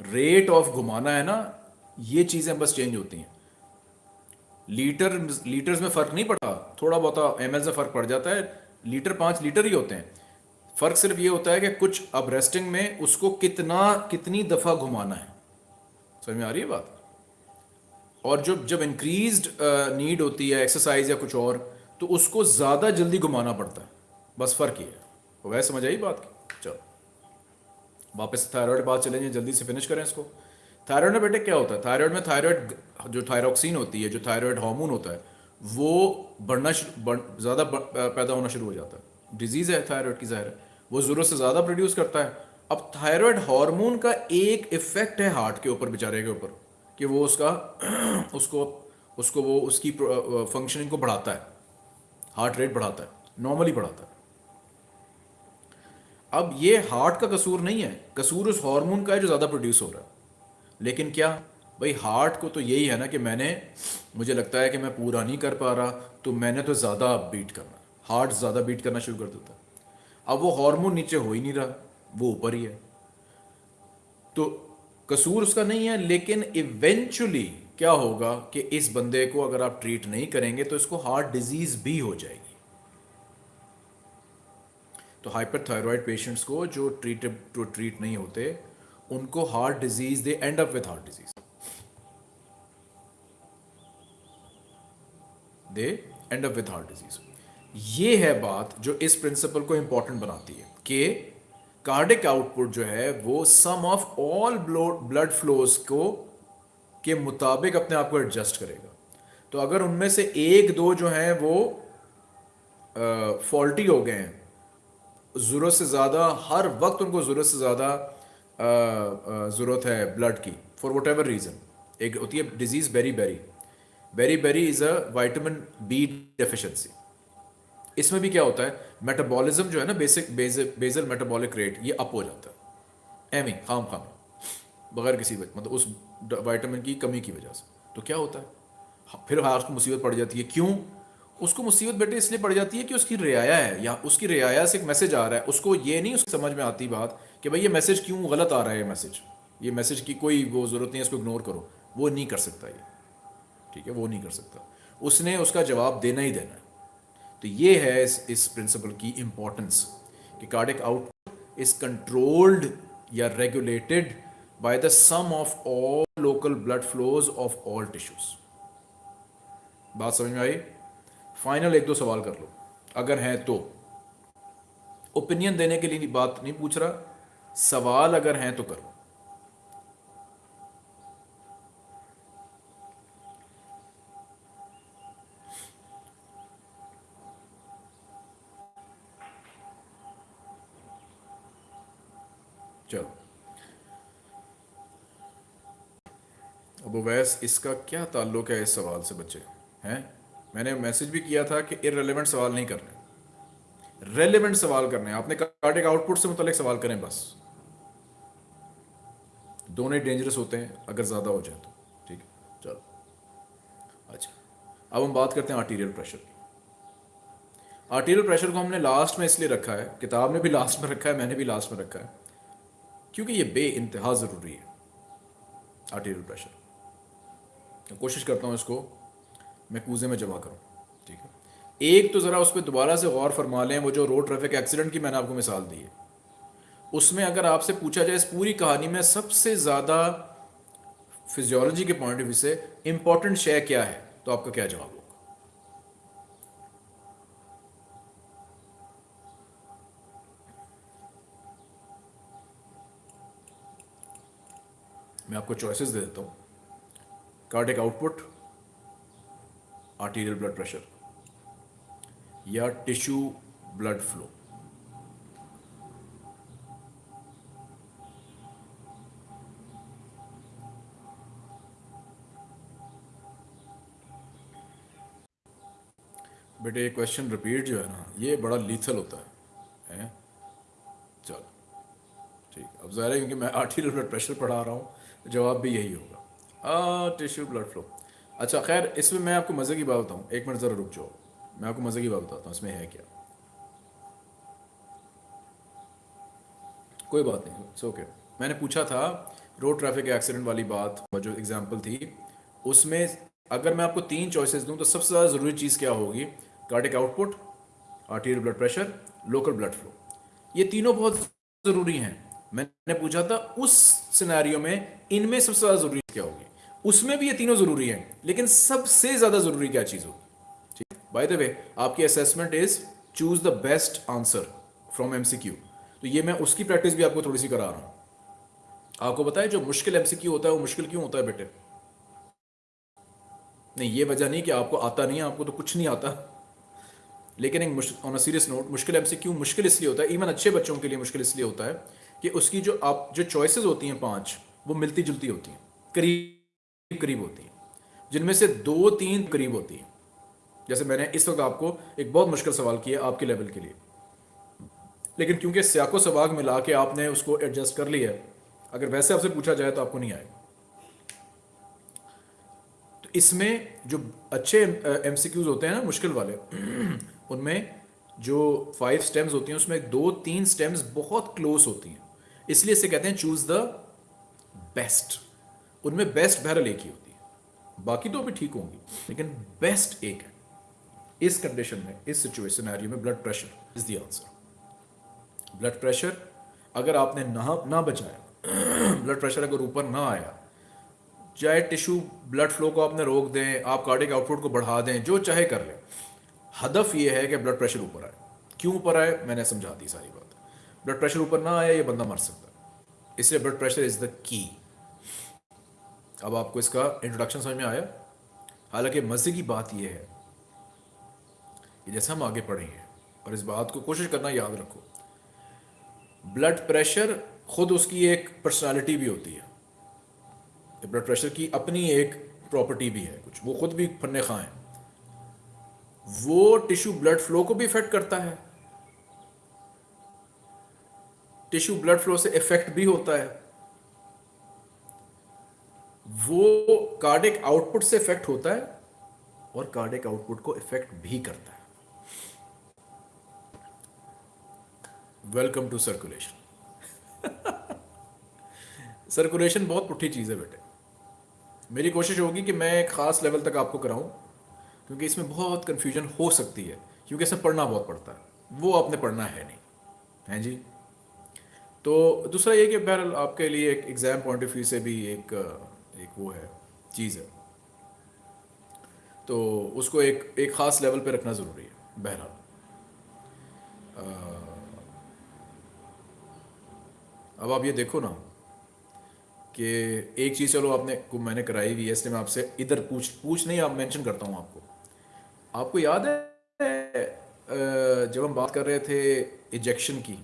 रेट ऑफ़ घुमाना है ना, ये चीज़ें बस चेंज होती हैं। लीटर, लीटर्स में फ़र्क नहीं पड़ता, थोड़ा बहुत एम से फ़र्क पड़ जाता है, लीटर पाँच लीटर ही होते हैं। फ़र्क सिर्फ़ ये होता है कि कुछ अब रेस्टिंग में उसको कितना, कितनी दफ़ा घुमाना है। समझ में आ रही है बात? और जो, जब इंक्रीज नीड होती है एक्सरसाइज या कुछ और तो उसको ज़्यादा जल्दी घुमाना पड़ता है। बस फ़र्क ये है। वह समझ आई बात की? चलो। वापस थायराइड बात चलेंगे, जल्दी से फिनिश करें इसको। थायराइड में बेटे क्या होता है? थायराइड में थायराइड जो थायरोक्सिन होती है, जो थायराइड हार्मोन होता है, वो बढ़ना ज़्यादा पैदा होना शुरू हो जाता है। डिज़ीज़ है, थायराइड की ज़ाहिर है। वो ज़रूरत से ज़्यादा प्रोड्यूस करता है। अब थायराइड हार्मोन का एक इफ़ेक्ट है हार्ट के ऊपर, बेचारे के ऊपर, कि वो उसका उसको उसको वो, उसकी फंक्शनिंग को बढ़ाता है। हार्ट रेट बढ़ाता है। नॉर्मली बढ़ाता है। अब ये हार्ट का कसूर नहीं है। कसूर उस हार्मोन का है जो ज़्यादा प्रोड्यूस हो रहा है। लेकिन क्या? भाई हार्ट को तो यही है ना कि मैंने, मुझे लगता है कि मैं पूरा नहीं कर पा रहा तो मैंने तो ज़्यादा बीट करना। हार्ट ज़्यादा बीट करना शुरू कर देता अब वो हार्मोन नीचे हो ही नहीं रहा, वो ऊपर ही है। तो कसूर उसका नहीं है, लेकिन इवेंचुअली क्या होगा कि इस बंदे को अगर आप ट्रीट नहीं करेंगे तो इसको हार्ट डिज़ीज़ भी हो जाएगी। तो हाइपरथायरॉयड पेशेंट्स को जो ट्रीट टू ट्रीट नहीं होते, उनको heart disease they end up with heart disease they end up with heart disease ये है बात जो इस प्रिंसिपल को इंपॉर्टेंट बनाती है कि कार्डिक आउटपुट जो है, वो sum of all blood flows को, के मुताबिक अपने आप को एडजस्ट करेगा। तो अगर उनमें से एक, दो जो हैं वो फॉल्टी हो गए हैं ज़रूरत से ज़्यादा, हर वक्त उनको ज़रूरत से ज़्यादा ज़रूरत है ब्लड की फॉर वट एवर रीज़न एक होती है disease beriberi beriberi is a vitamin B deficiency इसमें भी क्या होता है? मेटाबॉलिज्म जो है ना बेसिक बेजल मेटाबॉलिक रेट ये अप हो जाता है। एमी खाम खाम, बगैर किसी वजह मतलब उस वाइटामिन की कमी की वजह से। तो क्या होता है? फिर हाथ को मुसीबत पड़ जाती है। क्यों? उसको मुसीबत बेटे इसलिए पड़ जाती है कि उसकी रियाया है, या उसकी रियाया से एक मैसेज आ रहा है, उसको ये नहीं उसकी समझ में आती बात कि भाई ये मैसेज क्यों गलत आ रहा है मैसेज ये मैसेज की कोई वो ज़रूरत नहीं है, इसको इग्नोर करो। वो नहीं कर सकता ये। ठीक है? वो नहीं कर सकता। उसने उसका जवाब देना ही देना है। तो ये है इस इस प्रिंसिपल की इंपॉर्टेंस कि कार्डिक आउट इज़ कंट्रोल्ड या regulated by the sum of all local blood flows of all tissues बात समझ में आई? फाइनल एक दो सवाल कर लो। अगर हैं तो। ओपिनियन देने के लिए बात नहीं पूछ रहा। सवाल अगर हैं तो करो। चलो। अब वैस इसका क्या ताल्लुक है इस सवाल से बच्चे? हैं? मैंने मैसेज भी किया था कि इरेलीवेंट सवाल नहीं करने। रेलिवेंट सवाल करने। आपने कार्डिक आउटपुट से मुतलिक सवाल करें बस। दोनों ही डेंजरस होते हैं, अगर ज़्यादा हो जाए तो। ठीक है? चलो। अच्छा। अब हम बात करते हैं आर्टीरियल प्रेशर की। आर्टीरियल प्रेशर को हमने लास्ट में इसलिए रखा है, किताब ने भी लास्ट में रखा है, मैंने भी लास्ट में रखा है, क्योंकि ये बे इंतहा ज़रूरी है आर्टीरियल प्रेशर कोशिश करता हूँ इसको मैं कूजे में जमा करूँ। ठीक है? एक तो ज़रा उस पर दोबारा से गौर फरमा लें, वो जो रोड ट्रैफ़िक एक्सीडेंट की मैंने आपको मिसाल दी है। उसमें अगर आपसे पूछा जाए, इस पूरी कहानी में सबसे ज़्यादा फिजियोलॉजी के पॉइंट ऑफ़ व्यू से इंपॉर्टेंट शय क्या है तो आपका क्या जवाब होगा? मैं आपको चॉइसेस दे देता हूँ। Cardiac output arterial blood pressure या टिश्यू ब्लड फ्लो बेटे, ये क्वेश्चन रिपीट जो है ना, ये बड़ा लीथल होता है। हैं? चलो, ठीक। अब ज़ाहिर है, क्योंकि मैं आर्टीरियल ब्लड प्रेशर पढ़ा रहा हूँ, जवाब भी यही होगा। टिश्यू ब्लड फ्लो अच्छा खैर, इसमें मैं आपको मज़े की बात बताऊँ। एक मिनट ज़रा रुक जाओ। मैं आपको मज़े की बात बताता हूँ, इसमें है क्या? कोई बात नहीं इट्स ओके मैंने पूछा था रोड ट्रैफ़िक एक्सीडेंट वाली बात जो एग्जांपल थी, उसमें अगर मैं आपको तीन चॉइसेस दूँ तो सबसे ज़्यादा ज़रूरी चीज़ क्या होगी? Cardiac output arterial blood pressure local blood flow ये तीनों बहुत ज़रूरी हैं। मैंने पूछा था, उस सिनेरियो में इनमें सबसे ज़्यादा ज़रूरी क्या होगी? उसमें भी ये तीनों ज़रूरी हैं, लेकिन सबसे ज़्यादा ज़रूरी क्या चीज़ हो ठीक? बाय द वे आपकी assessment is choose the best answer from MCQ तो ये मैं उसकी प्रैक्टिस भी आपको थोड़ी सी करा रहा हूँ। आपको बताए जो मुश्किल एमसीक्यू होता है, वो मुश्किल क्यों होता है बेटे? नहीं, ये वजह नहीं कि आपको आता नहीं है, आपको तो कुछ नहीं आता। लेकिन एक ऑन अ सीरियस नोट मुश्किल एमसीक्यू मुश्किल इसलिए होता है इवन अच्छे बच्चों के लिए मुश्किल इसलिए होता है कि उसकी जो आप, जो चॉइसेस होती हैं पाँच, वो मिलती जुलती होती हैं। करीब करीब होती हैं, जिनमें से दो तीन करीब होती हैं। जैसे मैंने इस वक्त आपको एक बहुत मुश्किल सवाल किया आपके लेवल के लिए। लेकिन क्योंकि स्याको सवाग मिला के आपने उसको एडजस्ट कर लिया, अगर वैसे आपसे पूछा जाए तो आपको नहीं आएगा। तो इसमें जो अच्छे एम होते हैं ना, मुश्किल वाले, उनमें जो फाइव स्टेम्स होती हैं, उसमें दो तीन स्टेम्स बहुत क्लोज होती हैं। इसलिए इसे कहते हैं चूज़ द बेस्ट उनमें बेस्ट बहरल एक ही होती है। बाकी तो अभी ठीक होंगी, लेकिन बेस्ट एक है। इस कंडीशन में, इस सिचुएशन में blood pressure is the answer blood pressure अगर आपने ना ना बचाया ब्लड प्रेशर अगर ऊपर ना आया, चाहे टिश्यू ब्लड फ्लो को आपने रोक दें, आप कार्डिक आउटपुट को बढ़ा दें, जो चाहे कर लें, हदफ ये है कि ब्लड प्रेशर ऊपर आए। क्यों ऊपर आए? मैंने समझा दी सारी बात। ब्लड प्रेशर ऊपर ना आया, ये बंदा मर सकता है। इसलिए blood pressure is the key अब आपको इसका इंट्रोडक्शन समझ में आया। हालाँकि मज़े की बात यह है कि जैसे हम आगे पढ़ेंगे, और इस बात को कोशिश करना याद रखो। ब्लड प्रेशर खुद उसकी एक पर्सनालिटी भी होती है। ब्लड प्रेशर की अपनी एक प्रॉपर्टी भी है कुछ। वो खुद भी फन्ने खा वो टिश्यू ब्लड फ्लो को भी इफ़ेक्ट करता है। टिश्यू ब्लड फ्लो से इफ़ेक्ट भी होता है। वो कार्डिक आउटपुट से इफ़ेक्ट होता है और कार्डिक आउटपुट को इफ़ेक्ट भी करता है। वेलकम टू सर्कुलेशन सर्कुलेशन बहुत पुठी चीज़ है बेटे। मेरी कोशिश होगी कि मैं एक ख़ास लेवल तक आपको कराऊं, क्योंकि इसमें बहुत कन्फ्यूज़न हो सकती है, क्योंकि इसमें पढ़ना बहुत पड़ता है। वो आपने पढ़ना है नहीं। हैं जी? तो दूसरा ये कि बहरहाल आपके लिए एक एग्ज़ाम पॉइंट ऑफ़ व्यू से भी एक एक वो है, चीज़ है। तो उसको एक एक ख़ास लेवल पे रखना ज़रूरी है, बहरहाल। अब आप ये देखो ना कि एक चीज़ चलो आपने को मैंने कराई हुई है, इसलिए मैं आपसे इधर पूछ पूछ नहीं, आप मेंशन करता हूँ आपको। आपको याद है जब हम बात कर रहे थे इजेक्शन की,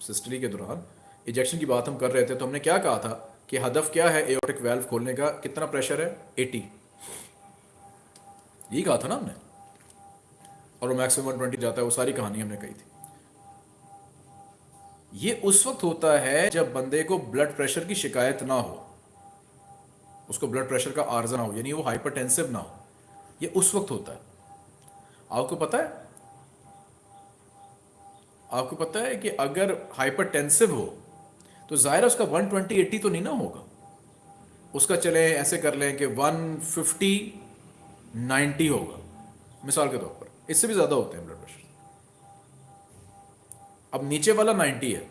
सिस्टरी के दौरान इजेक्शन की बात हम कर रहे थे तो हमने क्या कहा था? कि हदफ क्या है एओटिक वेल्व खोलने का? कितना प्रेशर है? 80 यही कहा था ना हमने? और वो मैक्सिमम 120 जाता है, वो सारी कहानी हमने कही थी। ये उस वक्त होता है जब बंदे को ब्लड प्रेशर की शिकायत ना हो। उसको ब्लड प्रेशर का आर्जा ना हो, यानी वो हाइपरटेंसिव ना हो। ये उस वक्त होता है। आपको पता है? आपको पता है कि अगर हाइपरटेंसिव हो तो ज़ाहिर उसका 120 80 तो नहीं ना होगा। उसका चले, ऐसे कर लें कि 150 90 होगा। मिसाल के तौर पर, इससे भी ज़्यादा होते हैं ब्लड प्रेशर अब नीचे वाला 90 है।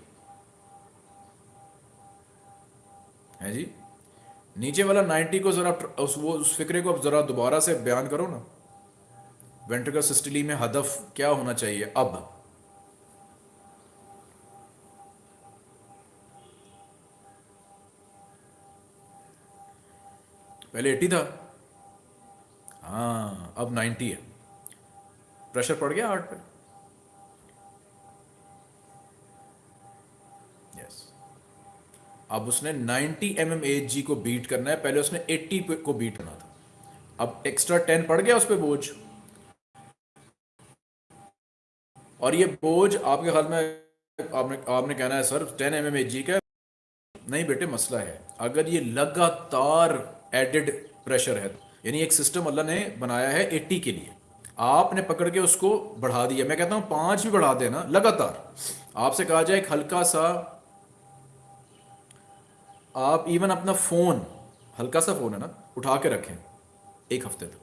है जी? नीचे वाला 90 को ज़रा उस, वो, उस फिक्रे को अब ज़रा दोबारा से बयान करो ना। वेंट्रिकल सिस्टली में हदफ क्या होना चाहिए? अब। पहले एट्टी था। हाँ अब नाइन्टी है। प्रेशर पड़ गया हार्ट पे। यस अब उसने 90 एम एम जी को बीट करना है। पहले उसने 80 को बीट करना था। अब एक्स्ट्रा 10 पड़ गया उस पर बोझ। और ये बोझ आपके ख्याल में, आपने आपने कहना है, sir 10 M M H G का नहीं बेटे, मसला है। अगर ये लगातार एडेड प्रेशर है। यानी एक सिस्टम अल्लाह ने बनाया है 80 के लिए। आपने पकड़ के उसको बढ़ा दिया। मैं कहता हूँ, पाँच भी बढ़ा देना, लगातार। आपसे कहा जाए, एक हल्का सा आप इवन अपना फ़ोन हल्का सा फ़ोन है ना, उठा के रखें, एक हफ़्ते तक।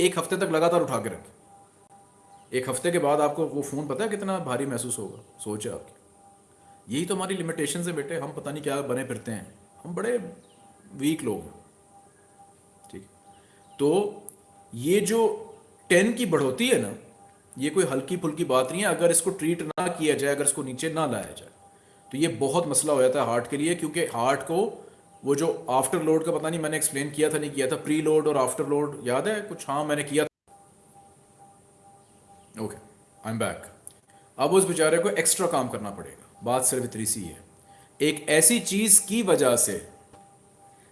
एक हफ़्ते तक लगातार उठा के रखें। एक हफ़्ते के बाद आपको वो फ़ोन पता है कितना भारी महसूस होगा? सोच है आपकी। यही तो हमारी लिमिटेशन है बेटे, हम पता नहीं क्या बने फिरते हैं। हम बड़े वीक लोग हैं। ठीक। तो ये जो टेन की बढ़ोती है ना, ये कोई हल्की फुल्की बात नहीं है, अगर इसको ट्रीट ना किया जाए, अगर इसको नीचे ना लाया जाए तो ये बहुत मसला हो जाता है हार्ट के लिए, क्योंकि हार्ट को वो जो आफ्टर लोड का पता नहीं, मैंने एक्सप्लेन किया था, नहीं किया था प्री लोड और आफ्टर लोड याद है? कुछ हाँ मैंने किया था। ओके आई एम बैक अब उस बेचारे को एक्स्ट्रा काम करना पड़ेगा। बात सिर्फ़ इतनी सी है। एक ऐसी चीज़ की वजह से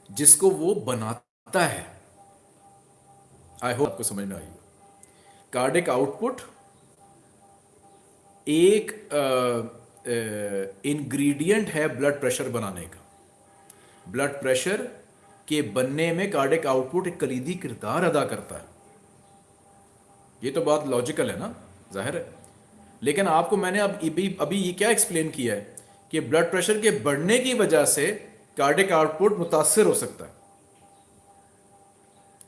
जिसको वो बनाता है। आई होप आपको समझ में आई कार्डिक आउटपुट एक इंग्रेडिएंट है ब्लड प्रेशर बनाने का। ब्लड प्रेशर के बनने में कार्डिक आउटपुट एक कलीदी किरदार अदा करता है। ये तो बात लॉजिकल है ना? ज़ाहिर है। लेकिन आपको मैंने अब, अभी अभी ये क्या एक्सप्लेन किया है कि ब्लड प्रेशर के बढ़ने की वजह से कार्डिक आउटपुट मुतासर हो सकता है।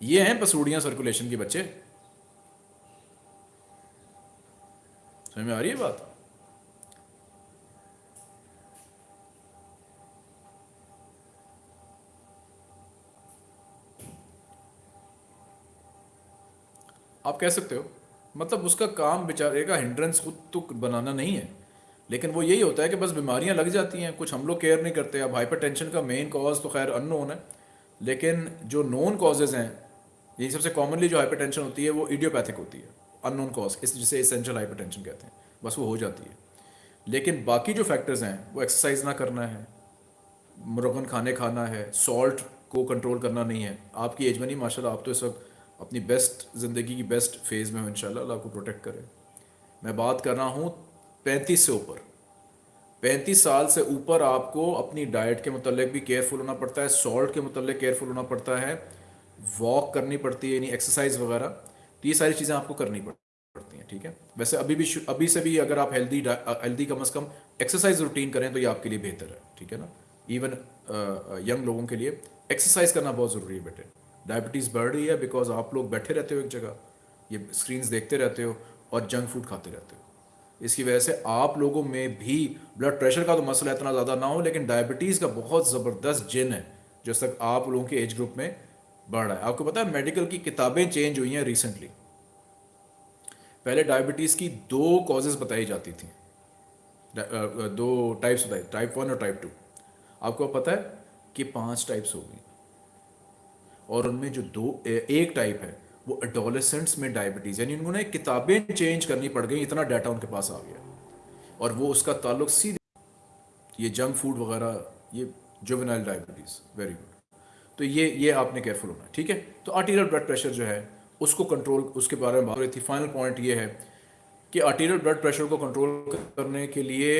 ये हैं पसूड़ियाँ सर्कुलेशन के बच्चे। समझ में आ रही है बात? आप कह सकते हो मतलब उसका काम बेचारे का हिंड्रेंस खुद तो बनाना नहीं है। लेकिन वो यही होता है कि बस बीमारियाँ लग जाती हैं, कुछ हम लोग केयर नहीं करते, अब हाइपरटेंशन का मेन कॉज तो खैर अननोन है। लेकिन जो नोन कॉजेज़ हैं यही सबसे कॉमनली जो हाइपरटेंशन होती है, वो इडियोपैथिक होती है। अननोन कॉज इस जिसे इसेंशियल हाइपरटेंशन कहते हैं। बस वो हो जाती है। लेकिन बाकी जो फैक्टर्स हैं, वो एक्सरसाइज ना करना है, मुरगन खाने खाना है सॉल्ट को कंट्रोल करना नहीं है। आपकी एज में नहीं माशा आप तो इस वक्त अपनी बेस्ट ज़िंदगी की बेस्ट फ़ेज़ में हो इन आपको प्रोटेक्ट करें। मैं बात कर रहा हूँ पैंतीस से ऊपर। पैंतीस साल से ऊपर आपको अपनी डाइट के मतलब भी केयरफुल होना पड़ता है सॉल्ट के मतलब केयरफुल होना पड़ता है वॉक करनी पड़ती है, यानी एक्सरसाइज वगैरह तो ये सारी चीज़ें आपको करनी पड़ती हैं, ठीक है? वैसे अभी भी अभी से भी अगर आप हेल्दी हेल्दी कम अज़ कम एक्सरसाइज रूटीन करें तो ये आपके लिए बेहतर है, ठीक है ना? इवन यंग लोगों के लिए एक्सरसाइज करना बहुत ज़रूरी है बेटे। डायबिटीज़ बढ़ रही है बिकॉज़ आप लोग बैठे रहते हो एक जगह, ये स्क्रीन देखते रहते हो और जंक फ़ूड खाते रहते हो। इसकी वजह से आप लोगों में भी ब्लड प्रेशर का तो मसला इतना ज़्यादा ना हो, लेकिन डायबिटीज़ का बहुत ज़बरदस्त जिन है, जो तक आप लोगों के एज ग्रुप में बढ़ रहा है। आपको पता है मेडिकल की किताबें चेंज हुई हैं रिसेंटली पहले डायबिटीज़ की दो कॉजेज़ बताई जाती थी। दो टाइप्स बताई टाइप वन और टाइप टू आपको पता है कि पाँच टाइप्स हो गई। और उनमें जो दो एक टाइप है वो अडोलेसेंट्स में डायबिटीज़ यानी उन्होंने किताबें चेंज करनी पड़ गई, इतना डाटा उनके पास आ गया। और वो उसका ताल्लुक सीधे ये जंक फ़ूड वगैरह, ये जुवेनाइल डायबिटीज़ वेरी गुड तो ये ये आपने केयरफुल होना ठीक है? तो आर्टीरियल ब्लड प्रेशर जो है, उसको कंट्रोल उसके बारे में बात हो रही थी। फाइनल पॉइंट ये है कि आर्टीरियल ब्लड प्रेशर को कंट्रोल करने के लिए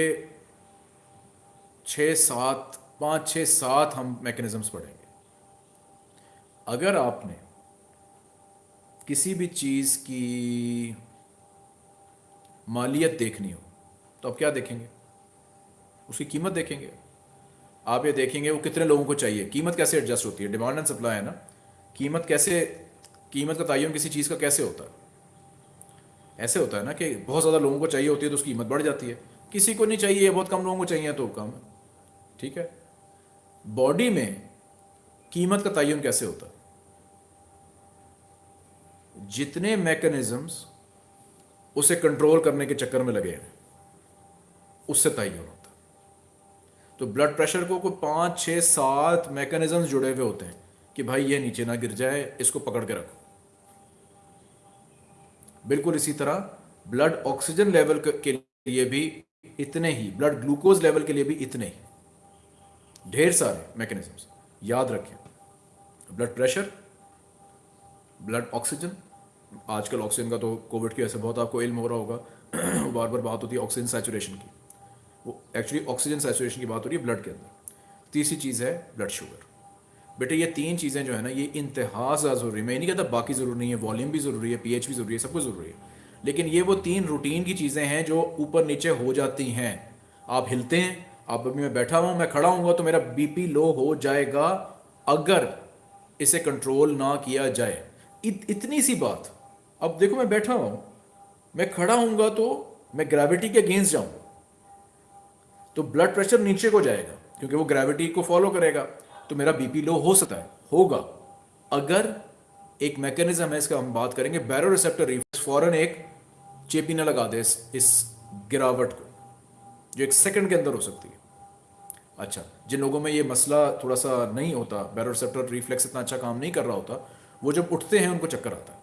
छः सात, पाँच छः सात हम मैकेनिज़म्स पढ़ेंगे। अगर आपने किसी भी चीज़ की मालियत देखनी हो तो आप क्या देखेंगे? उसकी कीमत देखेंगे। आप ये देखेंगे, वो कितने लोगों को चाहिए? कीमत कैसे एडजस्ट होती है? डिमांड एंड सप्लाई है ना? कीमत कैसे, कीमत का तयन किसी चीज़ का कैसे होता है? ऐसे होता है ना कि बहुत ज़्यादा लोगों को चाहिए होती है तो उसकी कीमत बढ़ जाती है। किसी को नहीं चाहिए, बहुत कम लोगों को चाहिए तो कम। ठीक है? बॉडी में कीमत का तयन कैसे होता है? जितने मैकेनिज्म्स उसे कंट्रोल करने के चक्कर में लगे हैं, उससे तयन होता? तो ब्लड प्रेशर को कोई पाँच छः सात मैकेनिज्म जुड़े हुए होते हैं कि भाई ये नीचे ना गिर जाए, इसको पकड़ के रखो। बिल्कुल इसी तरह ब्लड ऑक्सीजन लेवल के लिए भी इतने ही ब्लड ग्लूकोज लेवल के लिए भी इतने ही। ढेर सारे मैकेनिज्म्स याद रखें। ब्लड प्रेशर ब्लड ऑक्सीजन आजकल ऑक्सीजन का तो कोविड की वजह से बहुत आपको इल्म हो रहा होगा। बार बार बात होती है ऑक्सीजन सैचुरेशन की। वो एक्चुअली ऑक्सीजन सैचुरेशन की बात हो रही है ब्लड के अंदर। तीसरी चीज़ है ब्लड शुगर बेटे ये तीन चीज़ें जो है ना ये इंतहा ज़रूरी मैं नहीं कहता बाकी ज़रूरी नहीं है वॉल्यूम भी ज़रूरी है पीएच भी ज़रूरी है सब कुछ ज़रूरी है। लेकिन ये वो तीन रूटीन की चीज़ें हैं जो ऊपर नीचे हो जाती हैं। आप हिलते हैं आप अभी मैं बैठा हुआ मैं खड़ा हूँ तो मेरा बीपी लो हो जाएगा अगर इसे कंट्रोल ना किया जाए। इत, इतनी सी बात। अब देखो मैं बैठा हूँ मैं खड़ा हूँगा तो मैं ग्रेविटी के अगेंस्ट जाऊँगा। तो ब्लड प्रेशर नीचे को जाएगा क्योंकि वो ग्रेविटी को फॉलो करेगा तो मेरा बीपी लो हो सकता है होगा। अगर एक मैकेनिज्म है इसका हम बात करेंगे बैरो रिसेप्टर रिफ्लेक्स फॉरन एक चेपी न लगा दे इस, इस गिरावट को जो एक सेकंड के अंदर हो सकती है। अच्छा जिन लोगों में ये मसला थोड़ा सा नहीं होता बैरो रिसेप्टर रिफ्लेक्स इतना अच्छा काम नहीं कर रहा होता वो जब उठते हैं उनको चक्कर आता है।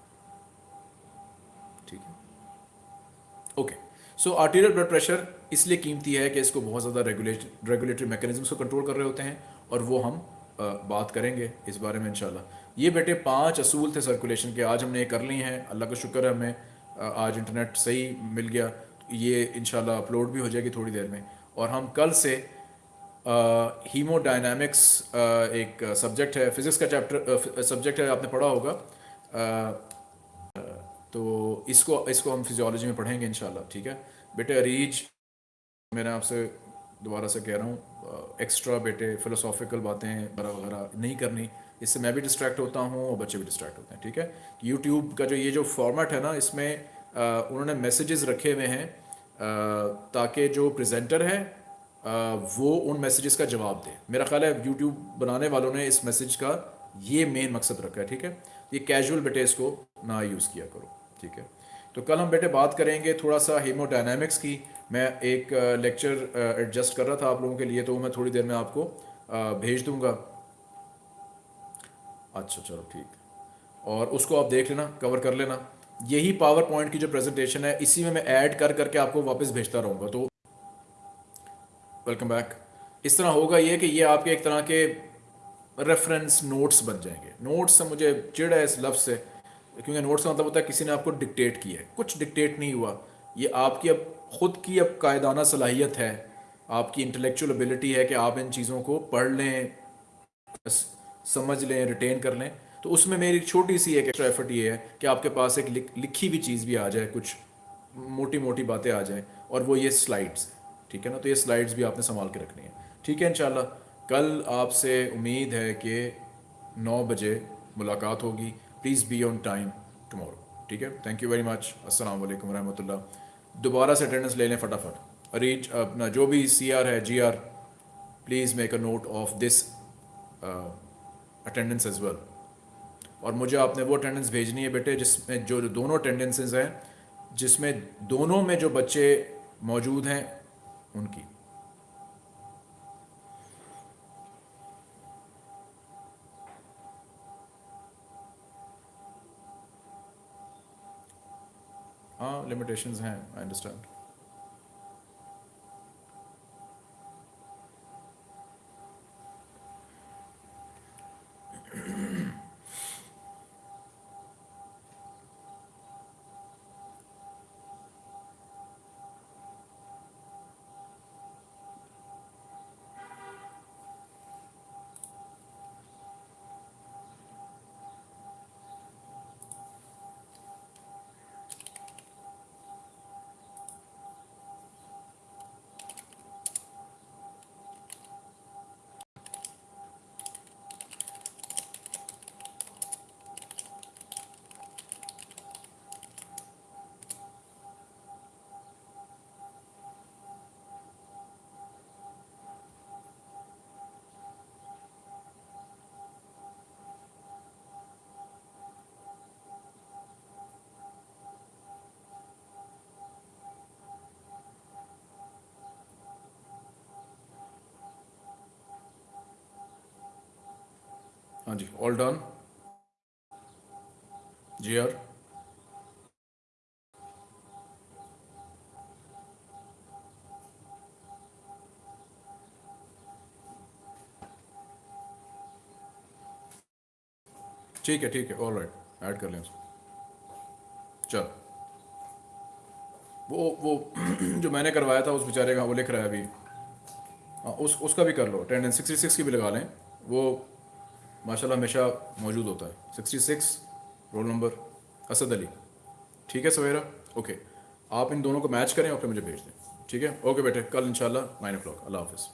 सो आर्टीरियल ब्लड प्रेशर इसलिए कीमती है कि इसको बहुत ज़्यादा रेगुलेट रेगुलेटरी मैकेनिज्म को कंट्रोल कर रहे होते हैं और वो हम बात करेंगे इस बारे में इंशाल्लाह। ये बेटे पाँच असूल थे सर्कुलेशन के, आज हमने ये कर ली हैं। अल्लाह का शुक्र है हमें आज इंटरनेट सही मिल गया। ये इंशाल्लाह अपलोड भी हो जाएगी थोड़ी देर में। और हम कल से हीमोडायनामिक्स एक सब्जेक्ट है फिज़िक्स का चैप्टर सब्जेक्ट है, आपने पढ़ा होगा। तो इसको इसको हम फिजियोलॉजी में पढ़ेंगे इन ठीक है? बेटे अरीज, मैंने आपसे दोबारा से कह रहा हूँ एक्स्ट्रा बेटे फ़िलोसॉफिकल बातें वगैरह वगैरह नहीं करनी। इससे मैं भी डिस्ट्रैक्ट होता हूँ और बच्चे भी डिस्ट्रैक्ट होते हैं, ठीक है? यूट्यूब का जो ये जो फॉर्मेट है ना, इसमें उन्होंने मैसेजेस रखे हुए हैं ताकि जो प्रेजेंटर है वो उन मैसेजेस का जवाब दे। मेरा ख्याल है यूट्यूब बनाने वालों ने इस मैसेज का ये मेन मकसद रखा है, ठीक है? ये कैजुअल बेटे इसको ना यूज़ किया करो। ठीक है। तो कल हम बेटे बात करेंगे थोड़ा सा हीमोडायनामिक्स की। मैं एक लेक्चर एडजस्ट कर रहा था आप लोगों के लिए तो मैं थोड़ी देर में आपको भेज दूँगा। अच्छा चलो ठीक। और उसको आप देख लेना कवर कर लेना। यही पावर पॉइंट की जो प्रेजेंटेशन है, इसी में मैं ऐड कर करके आपको वापस भेजता रहूँगा। तो वेलकम बैक इस तरह होगा ये कि ये आपके एक तरह के रेफरेंस नोट्स बन जाएँगे। नोट्स से मुझे चिड़ है इस लफ्ज़ से। क्योंकि नोट्स का मतलब होता है किसी ने आपको डिक्टेट किया है। कुछ डिक्टेट नहीं हुआ। ये आपकी अब, ख़ुद की अब कायदाना सलाहियत है। आपकी इंटेलेक्चुअल एबिलिटी है कि आप इन चीज़ों को पढ़ लें समझ लें रिटेन कर लें। तो उसमें मेरी छोटी सी एक एक्स्ट्रा एफर्ट ये है कि आपके पास एक लिखी हुई चीज़ भी आ जाए, कुछ मोटी मोटी बातें आ जाएँ, और वो ये स्लाइड्स ठीक है ना? तो ये स्लाइड्स भी आपने संभाल के रखनी है। ठीक है इंशाल्लाह। कल आपसे उम्मीद है कि नौ बजे मुलाकात होगी। Please be on time tomorrow ठीक है? थैंक यू वेरी मच अस्सलाम वालेकुम रहमतुल्लाह दोबारा से अटेंडेंस ले लें फटाफट। अरेंज अपना जो भी सी आर है G R please make a note of this attendance as well और मुझे आपने वो अटेंडेंस भेजनी है बेटे, जिसमें जो दोनों अटेंडेंसेज हैं, जिसमें दोनों में जो बच्चे मौजूद हैं, उनकी। हाँ लिमिटेशंस हैं आई अंडरस्टैंड हाँ जी ऑल डन जी आर ठीक है ठीक है ऑल राइट ऐड कर लें चल। वो वो जो मैंने करवाया था, उस बेचारे का वो लिख रहा है अभी। हाँ उस, उसका भी कर लो। अटेंडेंस सिक्सटी सिक्स की भी लगा लें। वो माशाल्लाह हमेशा मौजूद होता है। Sixty six, roll number, Asad Ali. ठीक है सवेरा? ओके आप इन दोनों को मैच करें और फिर मुझे भेज दें। ठीक है? ओके बेटे, कल इनशाला नाइन ओ क्लाक अल्लाह हाफिज़।